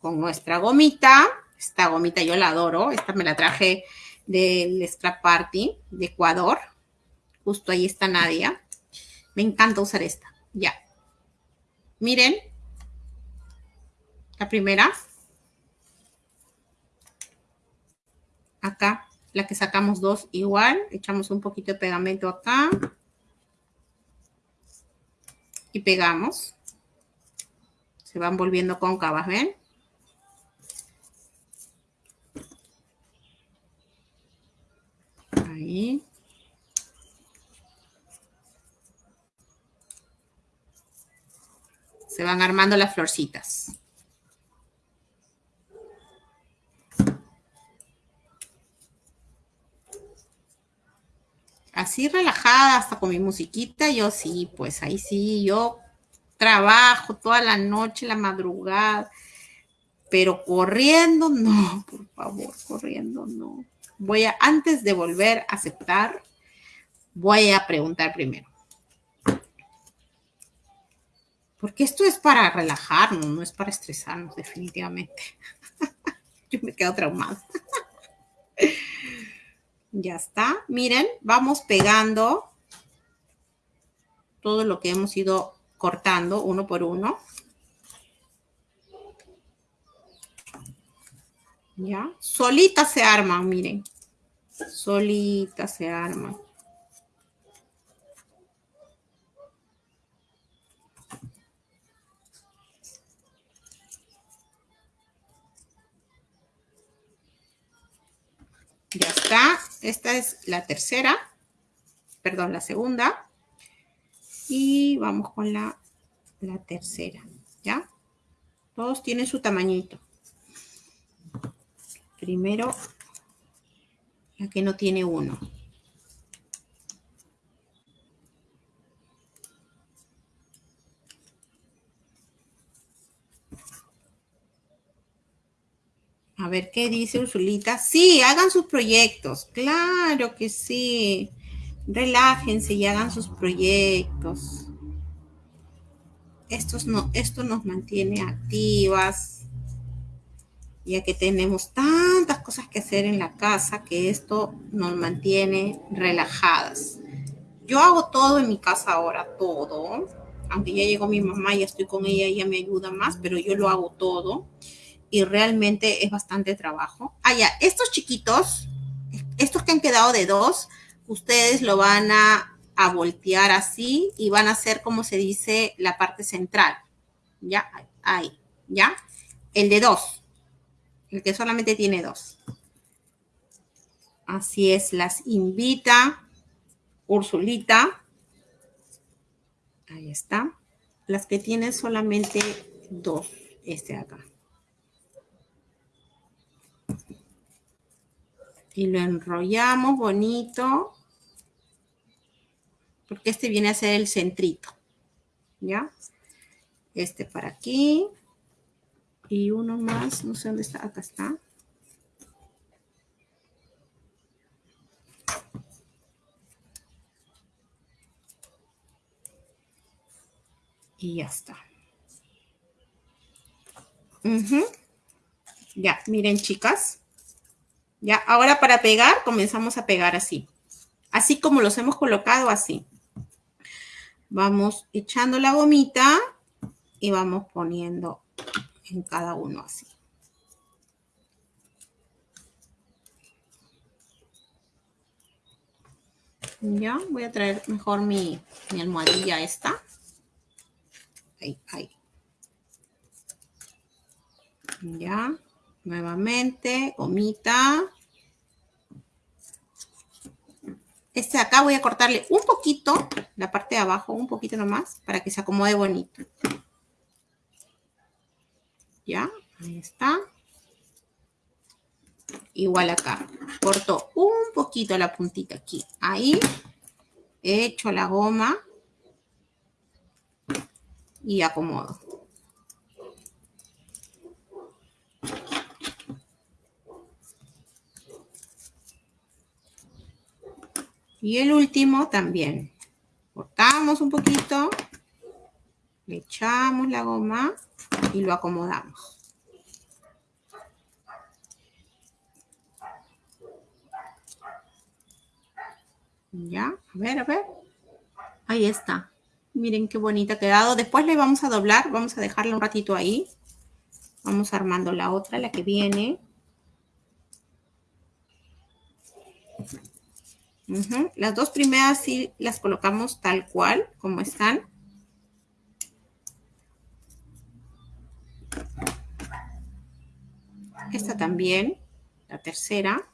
con nuestra gomita, esta gomita yo la adoro, esta me la traje del Scrap Party de Ecuador. Justo ahí está Nadia. Me encanta usar esta. Ya. Miren. La primera. Acá, la que sacamos dos igual. Echamos un poquito de pegamento acá. Y pegamos. Se van volviendo cóncavas, ¿ven? Ahí. Se van armando las florcitas. Así relajada, hasta con mi musiquita, yo sí, pues ahí sí, yo trabajo toda la noche, la madrugada, pero corriendo, no, por favor, corriendo, no. Voy a, antes de volver a aceptar, voy a preguntar primero. Porque esto es para relajarnos, no es para estresarnos, definitivamente. Yo me quedo traumada. ya está. Miren, vamos pegando todo lo que hemos ido cortando uno por uno. ¿Ya? Solita se arman, miren. Solita se arman. Ya está. Esta es la tercera. Perdón, la segunda. Y vamos con la, la tercera. ¿Ya? Todos tienen su tamañito. Primero, la que no tiene uno. A ver, ¿qué dice Ursulita? Sí, hagan sus proyectos. Claro que sí. Relájense y hagan sus proyectos. no, esto nos mantiene activas, ya que tenemos tantas cosas que hacer en la casa que esto nos mantiene relajadas. Yo hago todo en mi casa ahora, todo. Aunque ya llegó mi mamá, y estoy con ella, ella me ayuda más, pero yo lo hago todo y realmente es bastante trabajo. Ah, ya, estos chiquitos, estos que han quedado de dos, ustedes lo van a, voltear así y van a hacer, como se dice, la parte central. Ya, ahí, ya. El de dos, el que solamente tiene dos. Así es, las invita Ursulita. Ahí está. Las que tienen solamente dos, este acá. Y lo enrollamos bonito, porque este viene a ser el centrito, ¿ya? Este para aquí, y uno más, no sé dónde está, acá está. Y ya está. Ya, miren chicas. Ya, ahora para pegar, comenzamos a pegar así. Así como los hemos colocado, así. Vamos echando la gomita y vamos poniendo en cada uno así. Ya, voy a traer mejor mi, mi almohadilla esta. Ahí, ahí. Ya. Nuevamente, gomita. Este de acá voy a cortarle un poquito, la parte de abajo, un poquito nomás, para que se acomode bonito. Ya, ahí está. Igual acá. Corto un poquito la puntita aquí. Ahí. Echo la goma. Y acomodo. Y el último también. Cortamos un poquito, le echamos la goma y lo acomodamos. Ya, a ver, a ver. Ahí está. Miren qué bonita ha quedado. Después le vamos a doblar, vamos a dejarla un ratito ahí. Vamos armando la otra, la que viene. Las dos primeras sí las colocamos tal cual, como están. Esta también, la tercera.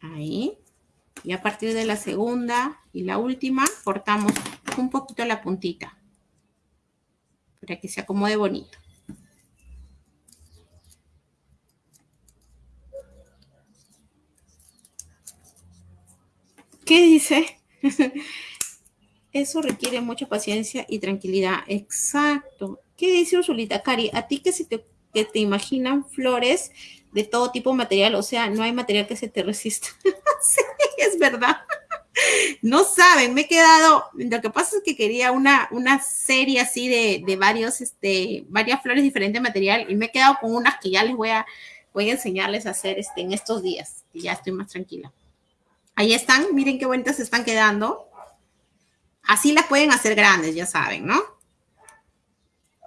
Ahí. Y a partir de la segunda y la última, cortamos un poquito la puntita. Para que se acomode bonito. ¿Qué dice? Eso requiere mucha paciencia y tranquilidad. Exacto. ¿Qué dice Ursulita? Cari, a ti que, se te, que te imaginan flores de todo tipo de material, o sea, no hay material que se te resista. sí, es verdad. No saben, me he quedado, lo que pasa es que quería una, una serie así de, de varios, este, varias flores diferentes de material y me he quedado con unas que ya les voy a, voy a enseñarles a hacer este, en estos días, y ya estoy más tranquila. Ahí están, miren qué bonitas están quedando. Así las pueden hacer grandes, ya saben, ¿no?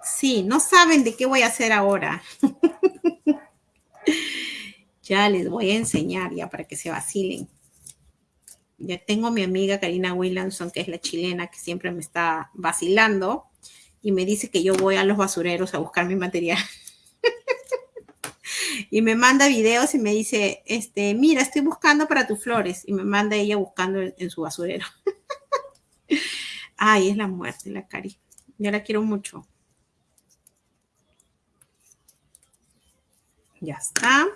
Sí, no saben de qué voy a hacer ahora. ya les voy a enseñar ya para que se vacilen. Ya tengo a mi amiga Karina Williamson, que es la chilena, que siempre me está vacilando y me dice que yo voy a los basureros a buscar mi material. y me manda videos y me dice, este, mira, estoy buscando para tus flores. Y me manda ella buscando en, su basurero. Ay, es la muerte, la Cari. Yo la quiero mucho. Ya está.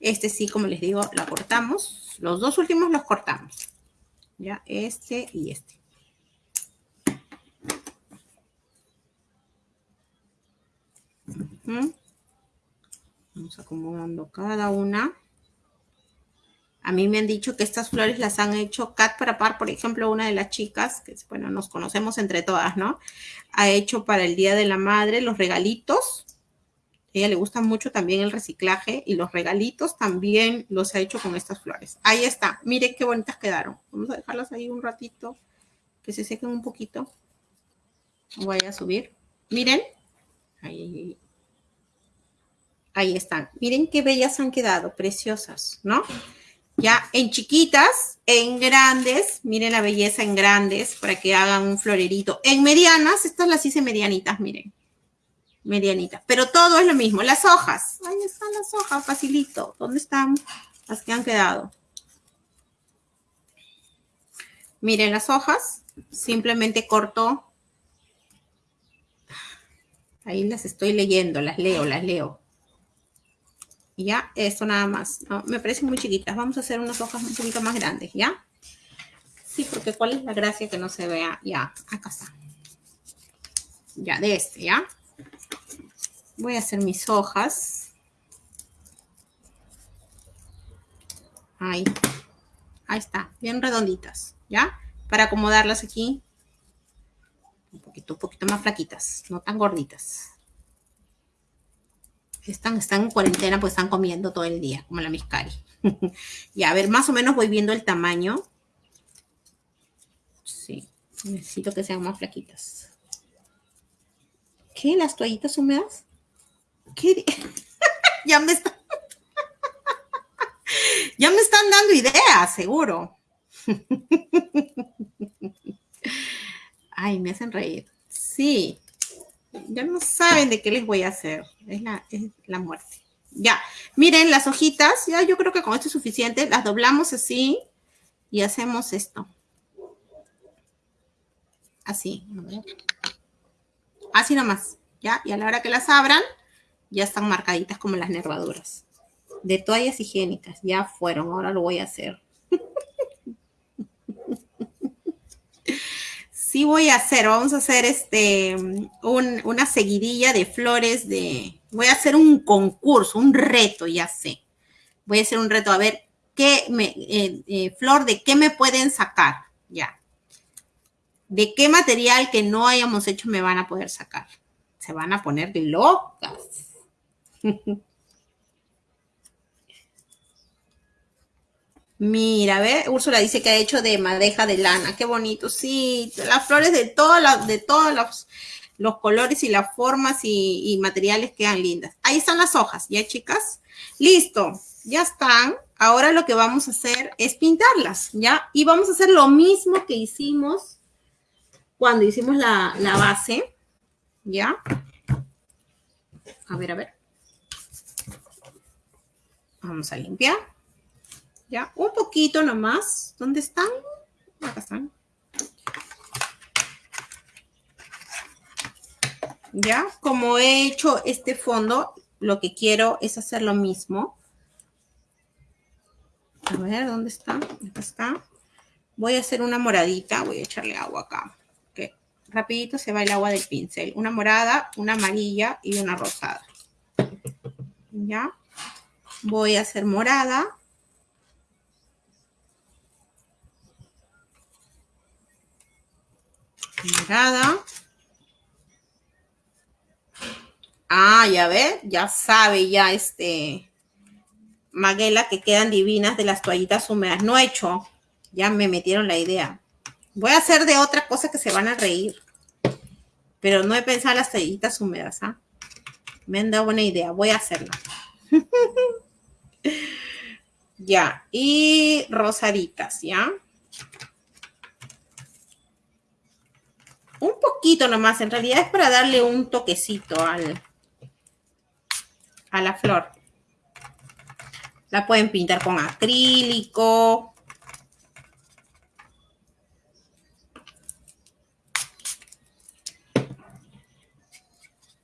Este sí, como les digo, la cortamos. Los dos últimos los cortamos. Ya, este y este. Vamos acomodando cada una. A mí me han dicho que estas flores las han hecho Cat para par, por ejemplo, una de las chicas, que bueno, nos conocemos entre todas, ¿no? Ha hecho para el Día de la Madre los regalitos. A ella le gusta mucho también el reciclaje y los regalitos también los ha hecho con estas flores. Ahí está. Miren qué bonitas quedaron. Vamos a dejarlas ahí un ratito, que se sequen un poquito. Voy a subir. Miren. Ahí, Ahí están. Miren qué bellas han quedado, preciosas, ¿no? Ya en chiquitas, en grandes, miren la belleza en grandes para que hagan un florerito. En medianas, estas las hice medianitas, miren. Medianitas. Pero todo es lo mismo. Las hojas. Ahí están las hojas, facilito. ¿Dónde están las que han quedado? Miren las hojas. Simplemente corto. Ahí las estoy leyendo, las leo, las leo ya, esto nada más. me parecen muy chiquitas. Vamos a hacer unas hojas un poquito más grandes, ¿ya? Sí, porque ¿cuál es la gracia que no se vea? Ya, acá está. Ya, de este, ¿ya? Voy a hacer mis hojas. Ahí. Ahí está, bien redonditas, ¿ya? Para acomodarlas aquí. Un poquito, un poquito más flaquitas, no tan gorditas. Están, están en cuarentena, pues están comiendo todo el día, como la miscari. y a ver, más o menos voy viendo el tamaño. Sí, necesito que sean más flaquitas. ¿Qué? ¿Las toallitas húmedas? ¿Qué? ya me están... ya me están dando ideas, seguro. Ay, me hacen reír. Sí, ya no saben de qué les voy a hacer. Es la, es la muerte. Ya, miren las hojitas. Ya yo creo que con esto es suficiente. Las doblamos así y hacemos esto. Así. Así nomás. Ya, y a la hora que las abran, ya están marcaditas como las nervaduras. De toallas higiénicas. Ya fueron. Ahora lo voy a hacer. sí voy a hacer, vamos a hacer este, una seguidilla de flores de, voy a hacer un concurso, un reto, ya sé. Voy a hacer un reto, a ver, qué me, eh, eh, flor, de qué me pueden sacar, ya. ¿De qué material que no hayamos hecho me van a poder sacar? Se van a poner locas. Mira, ve, Úrsula dice que ha hecho de madeja de lana. Qué bonito, sí. Las flores de todas de todos los, los, colores y las formas y, y, materiales quedan lindas. Ahí están las hojas, ¿ya, chicas? Listo, ya están. Ahora lo que vamos a hacer es pintarlas, ¿ya? Y vamos a hacer lo mismo que hicimos cuando hicimos la, la base, ¿ya? A ver, a ver. Vamos a limpiar. Ya, un poquito nomás. ¿Dónde están? Acá están. Ya, como he hecho este fondo, lo que quiero es hacer lo mismo. A ver, ¿dónde está? Acá está. Voy a hacer una moradita. Voy a echarle agua acá. Que rapidito se va el agua del pincel. Una morada, una amarilla y una rosada. Ya. Voy a hacer morada. Morada. Ah, ya ve, ya sabe ya este Maguela que quedan divinas de las toallitas húmedas. No he hecho, ya me metieron la idea. Voy a hacer de otra cosa que se van a reír. Pero no he pensado en las toallitas húmedas, ¿ah? Me han dado buena idea, voy a hacerla. ya, y rosaditas, ¿ya? Un poquito nomás, en realidad es para darle un toquecito al, a la flor. La pueden pintar con acrílico.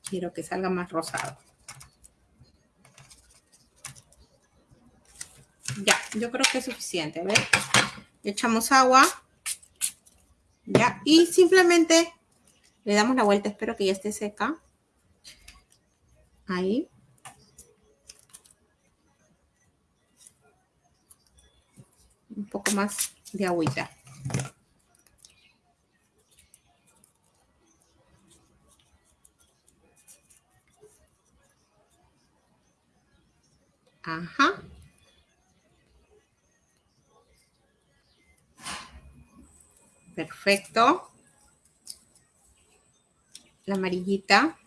Quiero que salga más rosado. Ya, yo creo que es suficiente. ¿ves? Echamos agua. Ya, y simplemente le damos la vuelta. Espero que ya esté seca. Ahí. Un poco más de agüita. Ajá. Perfecto. La amarillita.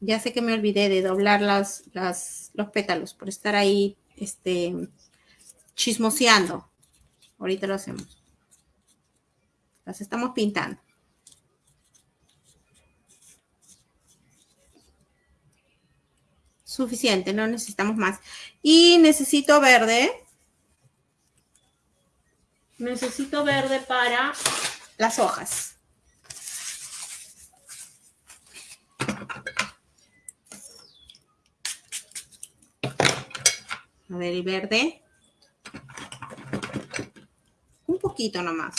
Ya sé que me olvidé de doblar las, los pétalos por estar ahí este, chismoseando. Ahorita lo hacemos. Las estamos pintando. Suficiente, no necesitamos más. Y necesito verde. Necesito verde para las hojas. A ver, el verde. Un poquito nomás.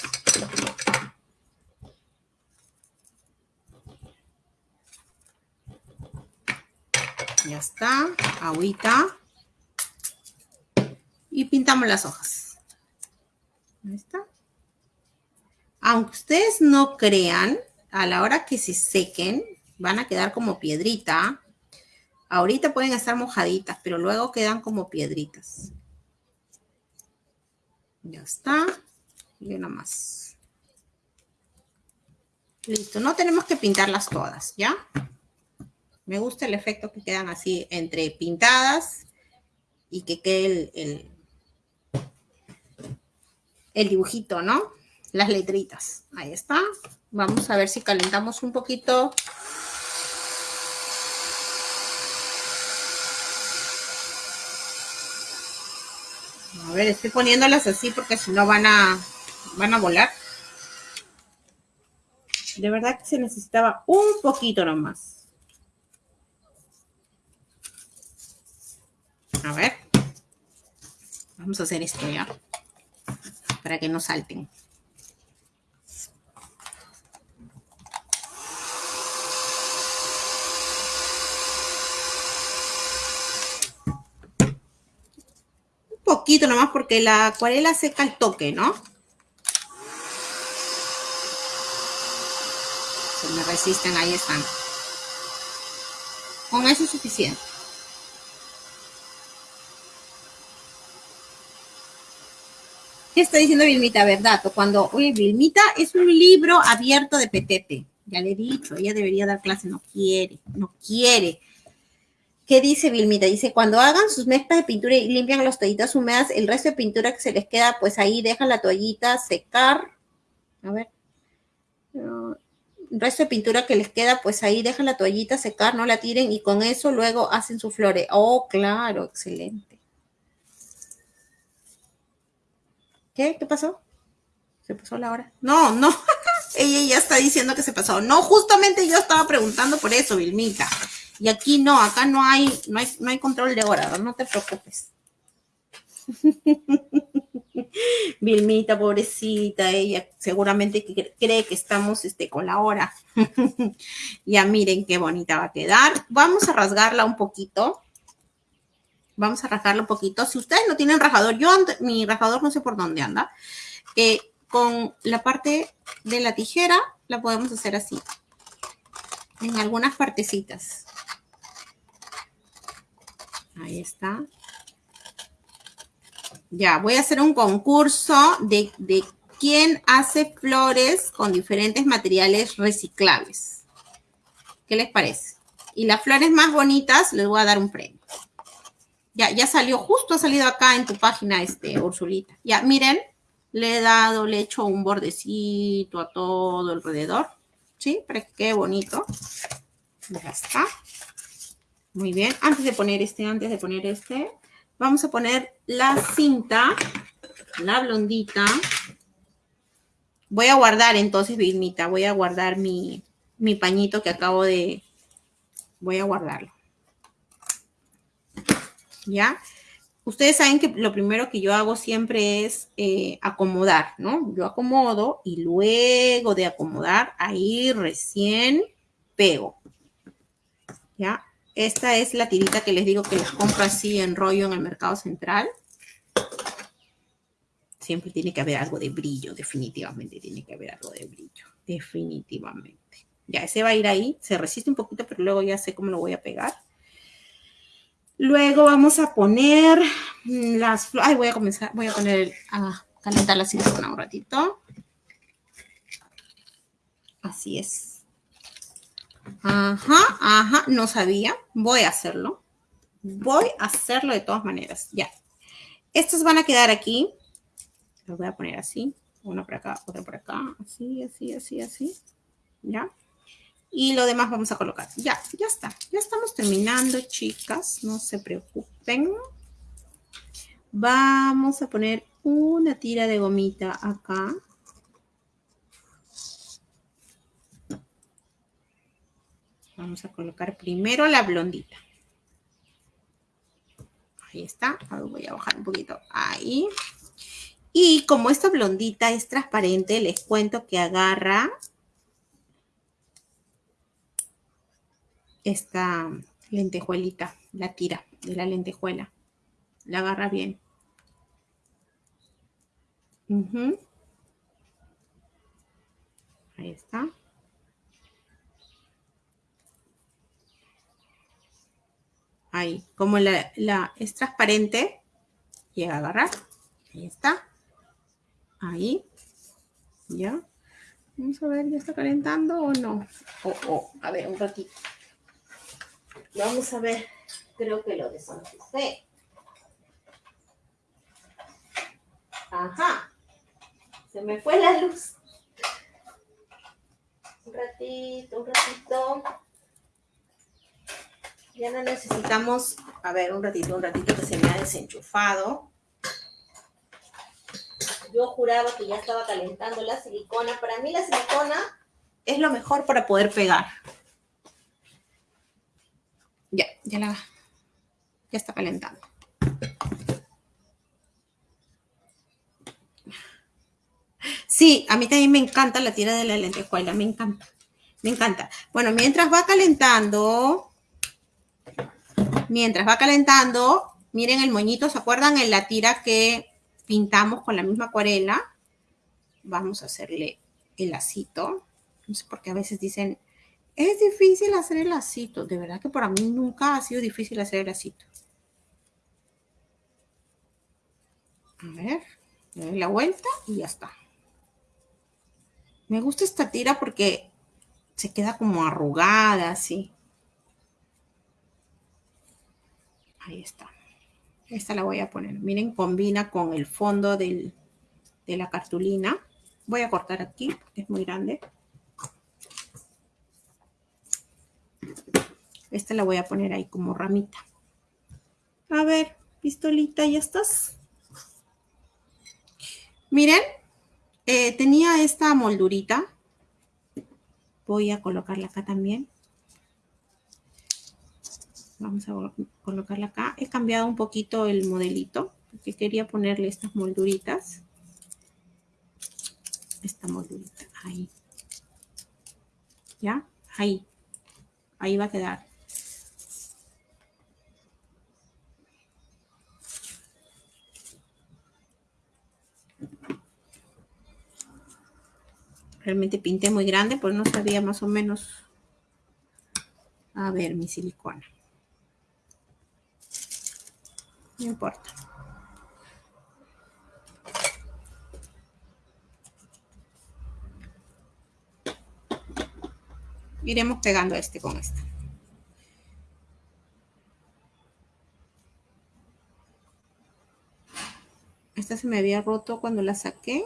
Ya está. Agüita. Y pintamos las hojas. Ahí está. Aunque ustedes no crean, a la hora que se sequen, van a quedar como piedrita. Ahorita pueden estar mojaditas, pero luego quedan como piedritas. Ya está. Y una más. Listo. No tenemos que pintarlas todas, ¿ya? Me gusta el efecto que quedan así entre pintadas y que quede el, el, dibujito, ¿no? Las letritas. Ahí está. Vamos a ver si calentamos un poquito. A ver, estoy poniéndolas así porque si no van a, van a volar. De verdad que se necesitaba un poquito nomás. A ver. Vamos a hacer esto ya. Para que no salten. Un poquito nomás porque la acuarela seca el toque, ¿no? Se me resisten, ahí están. Con eso es suficiente. ¿Qué está diciendo Vilmita? Verdad, cuando, oye, Vilmita es un libro abierto de petete. Ya le he dicho, ella debería dar clase, no quiere, no quiere. ¿Qué dice Vilmita? Dice, cuando hagan sus mezclas de pintura y limpian las toallitas húmedas, el resto de pintura que se les queda, pues ahí dejan la toallita secar. A ver. El resto de pintura que les queda, pues ahí dejan la toallita secar, no la tiren y con eso luego hacen su flores. Oh, claro, excelente. ¿Qué? ¿Qué pasó? ¿Se pasó la hora? No, no. Ella ya está diciendo que se pasó. No, justamente yo estaba preguntando por eso, Vilmita. Y aquí no, acá no hay, no hay, no hay control de hora, no te preocupes. Vilmita, pobrecita, ella seguramente cree que estamos este, con la hora. ya miren qué bonita va a quedar. Vamos a rasgarla un poquito. Vamos a rasgarla un poquito. Si ustedes no tienen rajador, yo mi rajador no sé por dónde anda. Con la parte de la tijera la podemos hacer así. En algunas partecitas. Ahí está. Ya, voy a hacer un concurso de, de quién hace flores con diferentes materiales reciclables. ¿Qué les parece? Y las flores más bonitas les voy a dar un premio. Ya, ya salió, justo ha salido acá en tu página, este, Ursulita. Ya, miren, le he dado, le he hecho un bordecito a todo alrededor. ¿Sí? Para que quede bonito. Ya está. Muy bien. Antes de poner este, antes de poner este, vamos a poner la cinta, la blondita. Voy a guardar entonces, Vilmita, voy a guardar mi, mi pañito que acabo de... Voy a guardarlo. ¿Ya? Ustedes saben que lo primero que yo hago siempre es eh, acomodar, ¿no? Yo acomodo y luego de acomodar, ahí recién pego. ¿Ya? Esta es la tirita que les digo que les compro así en rollo en el mercado central. Siempre tiene que haber algo de brillo, definitivamente tiene que haber algo de brillo, definitivamente. Ya, ese va a ir ahí, se resiste un poquito, pero luego ya sé cómo lo voy a pegar. Luego vamos a poner las flores. Ay, voy a comenzar, voy a poner a calentar la silicona un ratito. Así es. Ajá, ajá, no sabía. Voy a hacerlo. Voy a hacerlo de todas maneras. Ya. Estos van a quedar aquí. Los voy a poner así. Uno por acá, otro por acá. Así, así, así, así. ¿Ya? Y lo demás vamos a colocar. Ya, ya está. Ya estamos terminando, chicas. No se preocupen. Vamos a poner una tira de gomita acá. Vamos a colocar primero la blondita. Ahí está. voy a bajar un poquito. Ahí. Y como esta blondita es transparente, les cuento que agarra esta lentejuelita, la tira de la lentejuela. La agarra bien. Ahí está. Ahí, como la, es transparente, llega a agarrar. Ahí está. Ahí. Ya. Vamos a ver, ¿ya está calentando o no? Oh, oh, a ver, un ratito. Vamos a ver. Creo que lo desenchufé. Ajá. Se me fue la luz. Un ratito, un ratito. Ya no necesitamos, a ver, un ratito, un ratito que se me ha desenchufado. Yo juraba que ya estaba calentando la silicona. Para mí la silicona es lo mejor para poder pegar. Ya, ya la, ya está calentando. Sí, a mí también me encanta la tira de la lentejuela, me encanta, me encanta. Bueno, mientras va calentando, Mientras va calentando, miren el moñito, ¿se acuerdan en la tira que pintamos con la misma acuarela? Vamos a hacerle el lacito. No sé por qué a veces dicen Es difícil hacer el lacito. De verdad que para mí nunca ha sido difícil hacer el lacito. A ver, doy la vuelta y ya está. Me gusta esta tira porque se queda como arrugada, así. Ahí está. Esta la voy a poner. Miren, combina con el fondo de la cartulina. Voy a cortar aquí, es muy grande. Esta la voy a poner ahí como ramita. A ver, pistolita, ¿ya estás? Miren, eh, tenía esta moldurita. Voy a colocarla acá también. Vamos a colocarla acá. He cambiado un poquito el modelito porque quería ponerle estas molduritas. Esta moldurita, ahí. ¿Ya? Ahí. Ahí va a quedar. Realmente pinté muy grande, pues no sabía más o menos. A ver, mi silicona. No importa. Iremos pegando este con este. Esta se me había roto cuando la saqué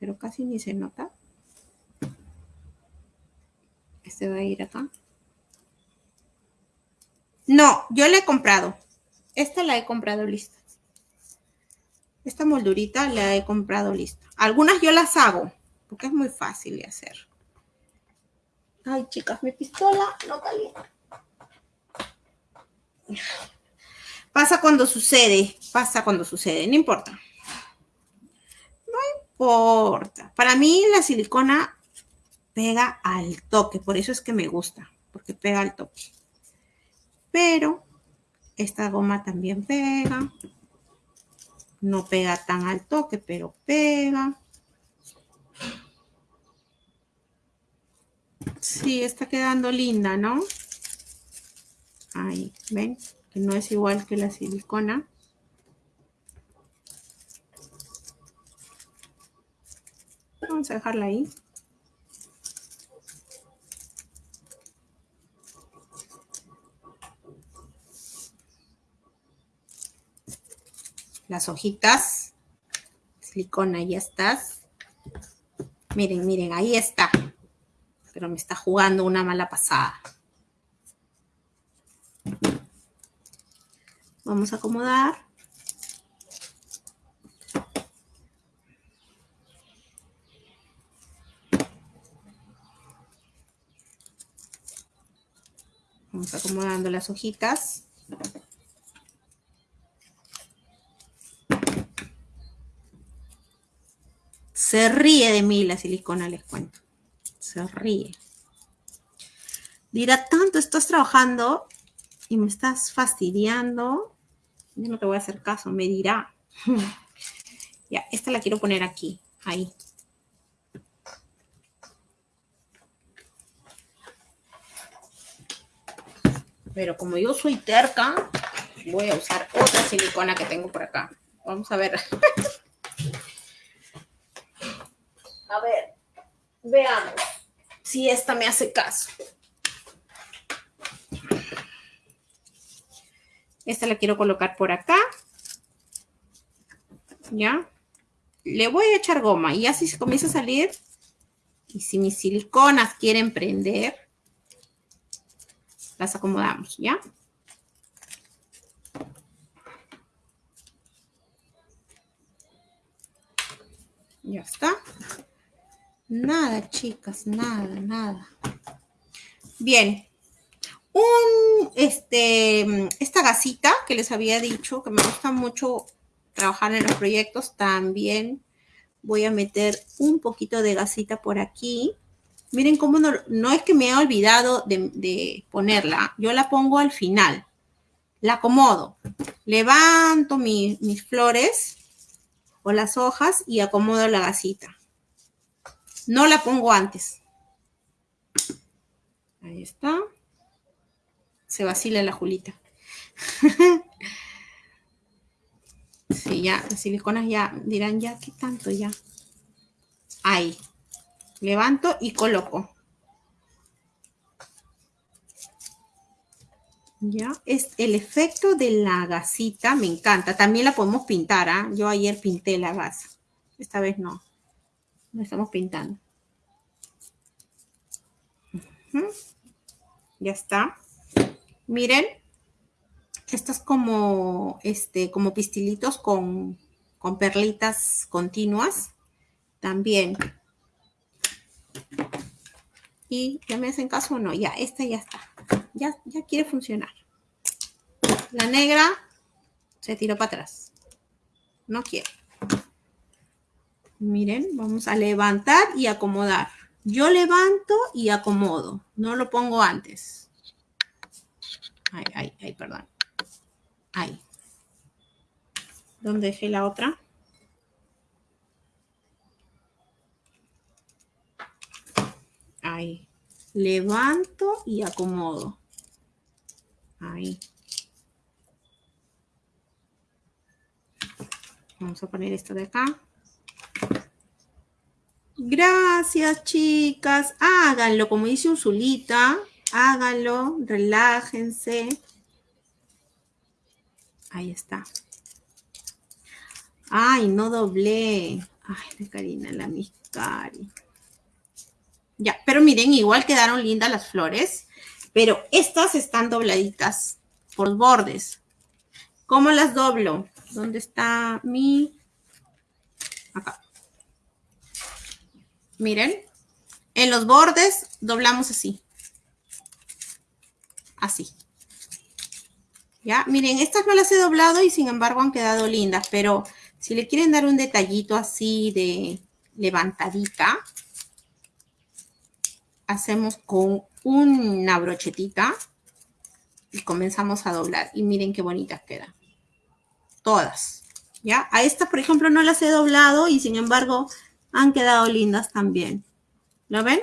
pero casi ni se nota. Este va a ir acá. No, yo la he comprado. Esta la he comprado lista. Esta moldurita la he comprado lista. Algunas yo las hago, porque es muy fácil de hacer. Ay, chicas, mi pistola no calienta. Pasa cuando sucede, pasa cuando sucede, no importa. Para mí la silicona pega al toque, por eso es que me gusta, porque pega al toque. Pero esta goma también pega. No pega tan al toque, pero pega. Sí, está quedando linda, ¿no? Ahí, ¿ven? Que no es igual que la silicona. Vamos a dejarla ahí. Las hojitas. Silicona, ya estás. Miren, miren, ahí está. Pero me está jugando una mala pasada. Vamos a acomodar. Vamos acomodando las hojitas. Se ríe de mí la silicona, les cuento. Se ríe. Dirá, tanto estás trabajando y me estás fastidiando. Yo no te voy a hacer caso, me dirá. ya, esta la quiero poner aquí, ahí. Pero como yo soy terca, voy a usar otra silicona que tengo por acá. Vamos a ver. a ver, veamos si esta me hace caso. Esta la quiero colocar por acá. ¿Ya? Le voy a echar goma y así se comienza a salir. Y si mis siliconas quieren prender, las acomodamos, ¿ya? Ya está. Nada, chicas, nada, nada. Bien. Un, este, esta gasita que les había dicho, que me gusta mucho trabajar en los proyectos, también voy a meter un poquito de gasita por aquí. Miren cómo no, es que me he olvidado de, ponerla. Yo la pongo al final. La acomodo. Levanto mis flores o las hojas y acomodo la gasita. No la pongo antes. Ahí está. Se vacila la Julita. sí, ya, las siliconas ya dirán, ya, ¿qué tanto ya? Ahí. Levanto y coloco. Ya, es el efecto de la gasita, me encanta. También la podemos pintar, ¿ah? Yo ayer pinté la gasa. Esta vez no. No estamos pintando. Ya está. Miren, estas como, este, como pistilitos con, con perlitas continuas. También. Y ya me hacen caso o no. Ya, esta ya está ya, quiere funcionar. La negra se tiró para atrás. No quiere. Miren, vamos a levantar y acomodar. Yo levanto y acomodo. No lo pongo antes. Ay, ay, ay, perdón. Ahí. ¿Dónde dejé la otra? Ahí. Levanto y acomodo. Ahí. Vamos a poner esto de acá. Gracias, chicas. Háganlo, como dice Usulita. Háganlo, relájense. Ahí está. Ay, no doblé. Ay, de Karina, la miscari. Ya, pero miren, igual quedaron lindas las flores. Pero estas están dobladitas por bordes. ¿Cómo las doblo? ¿Dónde está mi...? Acá. Miren. En los bordes doblamos así. Así. ¿Ya? Miren, estas no las he doblado y sin embargo han quedado lindas. Pero si le quieren dar un detallito así de levantadita, hacemos con una brochetita y comenzamos a doblar. Y miren qué bonitas quedan. Todas. ¿Ya? A estas, por ejemplo, no las he doblado y sin embargo han quedado lindas también. ¿Lo ven?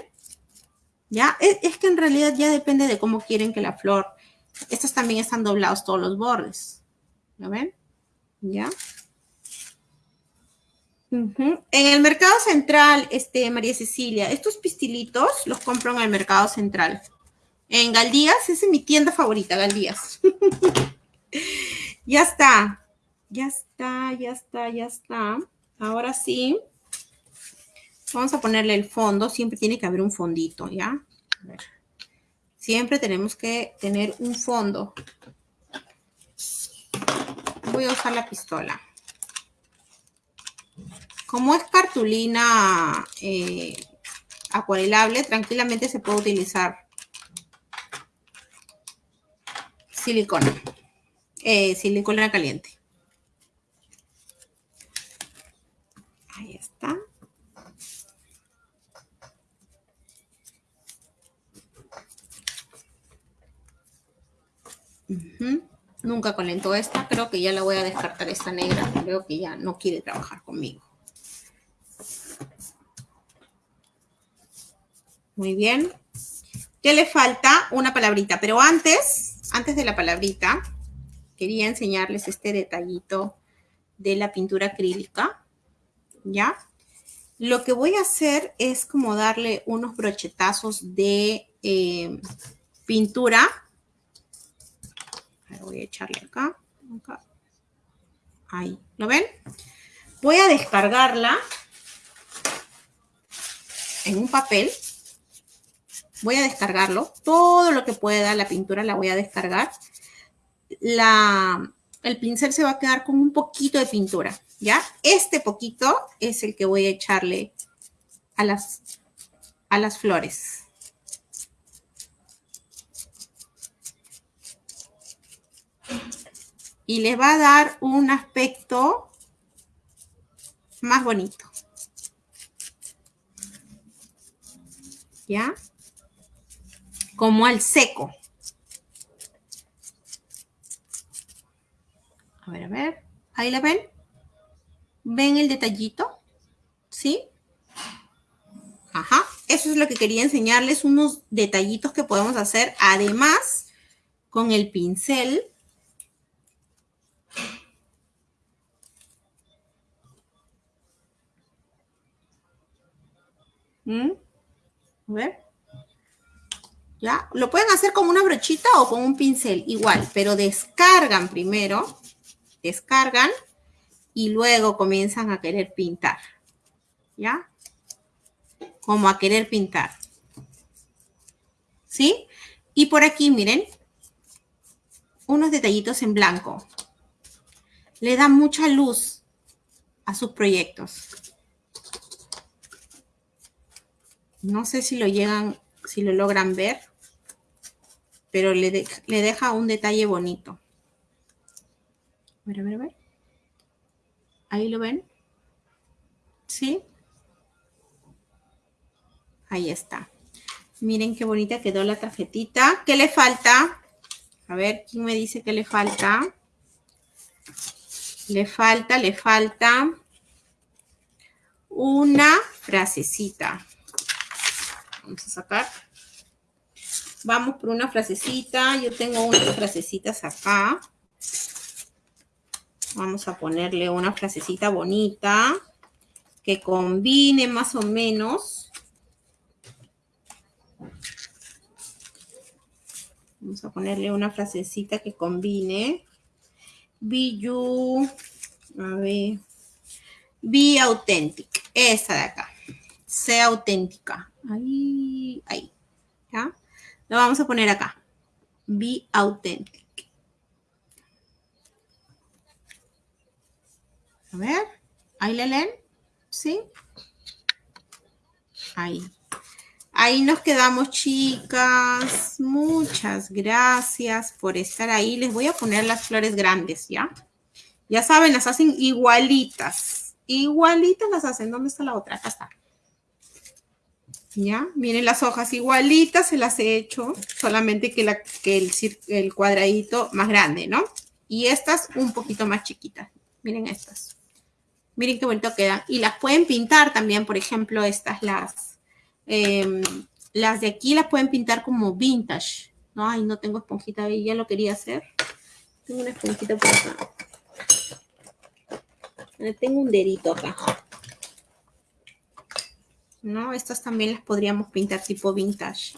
¿Ya? Es, que en realidad ya depende de cómo quieren que la flor... Estas también están doblados todos los bordes. ¿Lo ven? ¿Ya? En el mercado central, este, María Cecilia, estos pistilitos los compro en el mercado central. En Galdías, esa es mi tienda favorita, Galdías. ya está, ya está, ya está, ya está. Ahora sí, vamos a ponerle el fondo. Siempre tiene que haber un fondito, ¿ya? Siempre tenemos que tener un fondo. Voy a usar la pistola. Como es cartulina eh, acuarelable, tranquilamente se puede utilizar silicona, eh, silicona caliente. Ahí está. Nunca calentó esta, creo que ya la voy a descartar esta negra, creo que ya no quiere trabajar conmigo. Muy bien. ¿Qué le falta? Una palabrita. Pero antes, antes de la palabrita, quería enseñarles este detallito de la pintura acrílica. ¿Ya? Lo que voy a hacer es como darle unos brochetazos de eh, pintura. Voy a echarle acá, acá. Ahí, ¿lo ven? Voy a descargarla en un papel Voy a descargarlo. Todo lo que pueda, la pintura la voy a descargar. La, el pincel se va a quedar con un poquito de pintura, ¿ya? Este poquito es el que voy a echarle a las, a las flores. Y les va a dar un aspecto más bonito. ¿Ya? como al seco. A ver, a ver. Ahí la ven. ¿Ven el detallito? ¿Sí? Ajá. eso es lo que quería enseñarles, unos detallitos que podemos hacer. Además, con el pincel, ¿Mm? A ver. ¿Ya? Lo pueden hacer con una brochita o con un pincel, igual, pero descargan primero, descargan y luego comienzan a querer pintar. ¿Ya? Como a querer pintar. ¿Sí? Y por aquí, miren, unos detallitos en blanco. Le da mucha luz a sus proyectos. No sé si lo llegan, si lo logran ver, pero le, deja un detalle bonito. A ver, a ver, a ver. Ahí lo ven. ¿Sí? Ahí está. Miren qué bonita quedó la tarjetita. ¿Qué le falta? A ver, ¿quién me dice que le falta? Le falta, le falta una frasecita. Vamos a sacar. Vamos por una frasecita. Yo tengo unas frasecitas acá. Vamos a ponerle una frasecita bonita que combine más o menos. Vamos a ponerle una frasecita que combine. Be you. A ver. Be authentic. Esa de acá. Sea auténtica. Ahí, ahí. ¿Ya? Lo vamos a poner acá. Be authentic. A ver. Ahí le leen. ¿Sí? Ahí. Ahí nos quedamos, chicas. Muchas gracias por estar ahí. Les voy a poner las flores grandes, ¿ya? Ya saben, las hacen igualitas. Igualitas las hacen. ¿Dónde está la otra? Acá está. ¿Ya? Miren las hojas igualitas se las he hecho, solamente que, la, que el, cuadradito más grande, ¿no? Y estas un poquito más chiquitas. Miren estas. Miren qué bonito quedan. Y las pueden pintar también, por ejemplo, estas las... Em, las de aquí las pueden pintar como vintage. No, ay, no tengo esponjita ahí, ya lo quería hacer. Tengo una esponjita por acá. Tengo un dedito acá. ¿No? Estas también las podríamos pintar tipo vintage.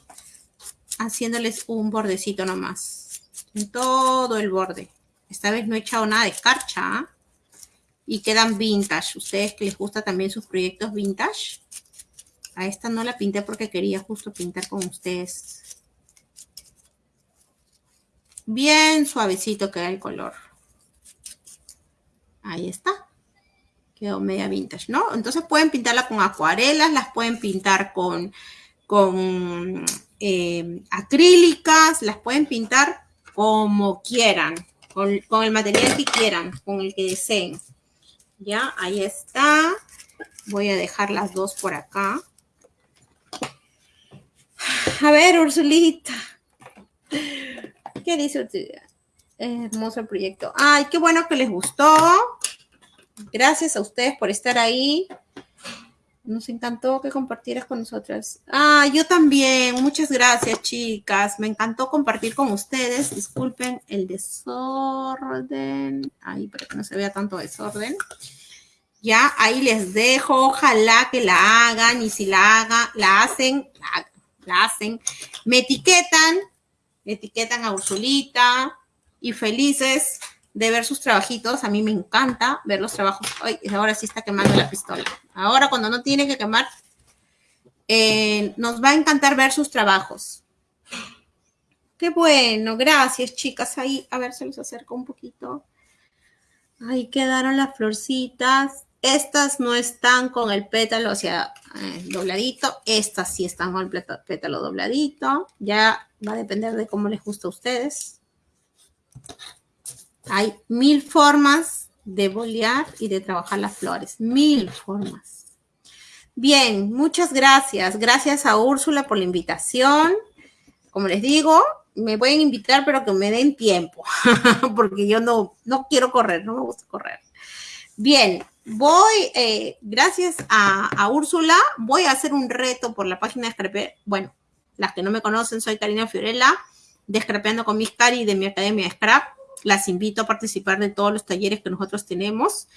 Haciéndoles un bordecito nomás. En todo el borde. Esta vez no he echado nada de escarcha. ¿ah? Y quedan vintage. Ustedes que les gusta también sus proyectos vintage. A esta no la pinté porque quería justo pintar con ustedes. Bien suavecito queda el color. Ahí está quedó media vintage, ¿no? Entonces pueden pintarla con acuarelas, las pueden pintar con, con eh, acrílicas, las pueden pintar como quieran, con, con, el material que quieran, con el que deseen. Ya, ahí está. Voy a dejar las dos por acá. A ver, Ursulita. ¿Qué dice usted? Hermoso proyecto. Ay, qué bueno que les gustó. Gracias a ustedes por estar ahí. Nos encantó que compartieras con nosotras. Ah, yo también. Muchas gracias, chicas. Me encantó compartir con ustedes. Disculpen el desorden. Ahí, para que no se vea tanto desorden. Ya, ahí les dejo. Ojalá que la hagan. Y si la hagan, la hacen, la, hacen. Me etiquetan. Me etiquetan a Ursulita. Y felices de ver sus trabajitos. A mí me encanta ver los trabajos. Ay, ahora sí está quemando la pistola. Ahora cuando no tiene que quemar, eh, nos va a encantar ver sus trabajos. Qué bueno, gracias chicas. Ahí, a ver, se los acerco un poquito. Ahí quedaron las florcitas. Estas no están con el pétalo, o eh, dobladito. Estas sí están con el pétalo dobladito. Ya va a depender de cómo les gusta a ustedes. Hay mil formas de bolear y de trabajar las flores. Mil formas. Bien, muchas gracias. Gracias a Úrsula por la invitación. Como les digo, me pueden invitar, pero que me den tiempo, porque yo no, no quiero correr, no me gusta correr. Bien, voy, eh, gracias a, Úrsula, voy a hacer un reto por la página de Scrape. Bueno, las que no me conocen, soy Karina Fiorella, de Scrapeando con mis Cari de mi academia de Scrap. Las invito a participar de todos los talleres que nosotros tenemos.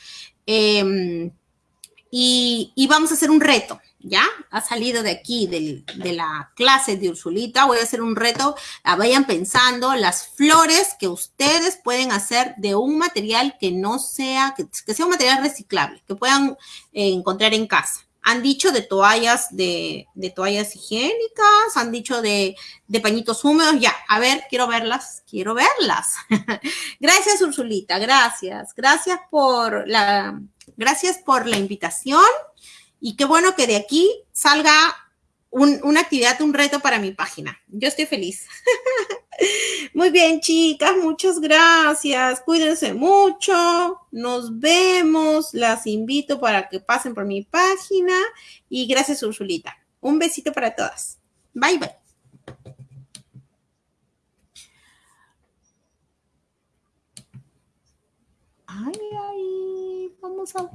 Em, y, vamos a hacer un reto, ¿ya? Ha salido de aquí, de la clase de Ursulita. Voy a hacer un reto. Ah, vayan pensando las flores que ustedes pueden hacer de un material que no sea, que, sea un material reciclable, que puedan eh, encontrar en casa. Han dicho de toallas, de, toallas higiénicas, han dicho de, pañitos húmedos. Ya, a ver, quiero verlas, quiero verlas. gracias, Ursulita, gracias. Gracias por la, Gracias por la invitación y qué bueno que de aquí salga una actividad, un reto para mi página. Yo estoy feliz. Muy bien, chicas, muchas gracias. Cuídense mucho. Nos vemos. Las invito para que pasen por mi página. Y gracias, Ursulita. Un besito para todas. Bye, bye. Ay, ay. Vamos a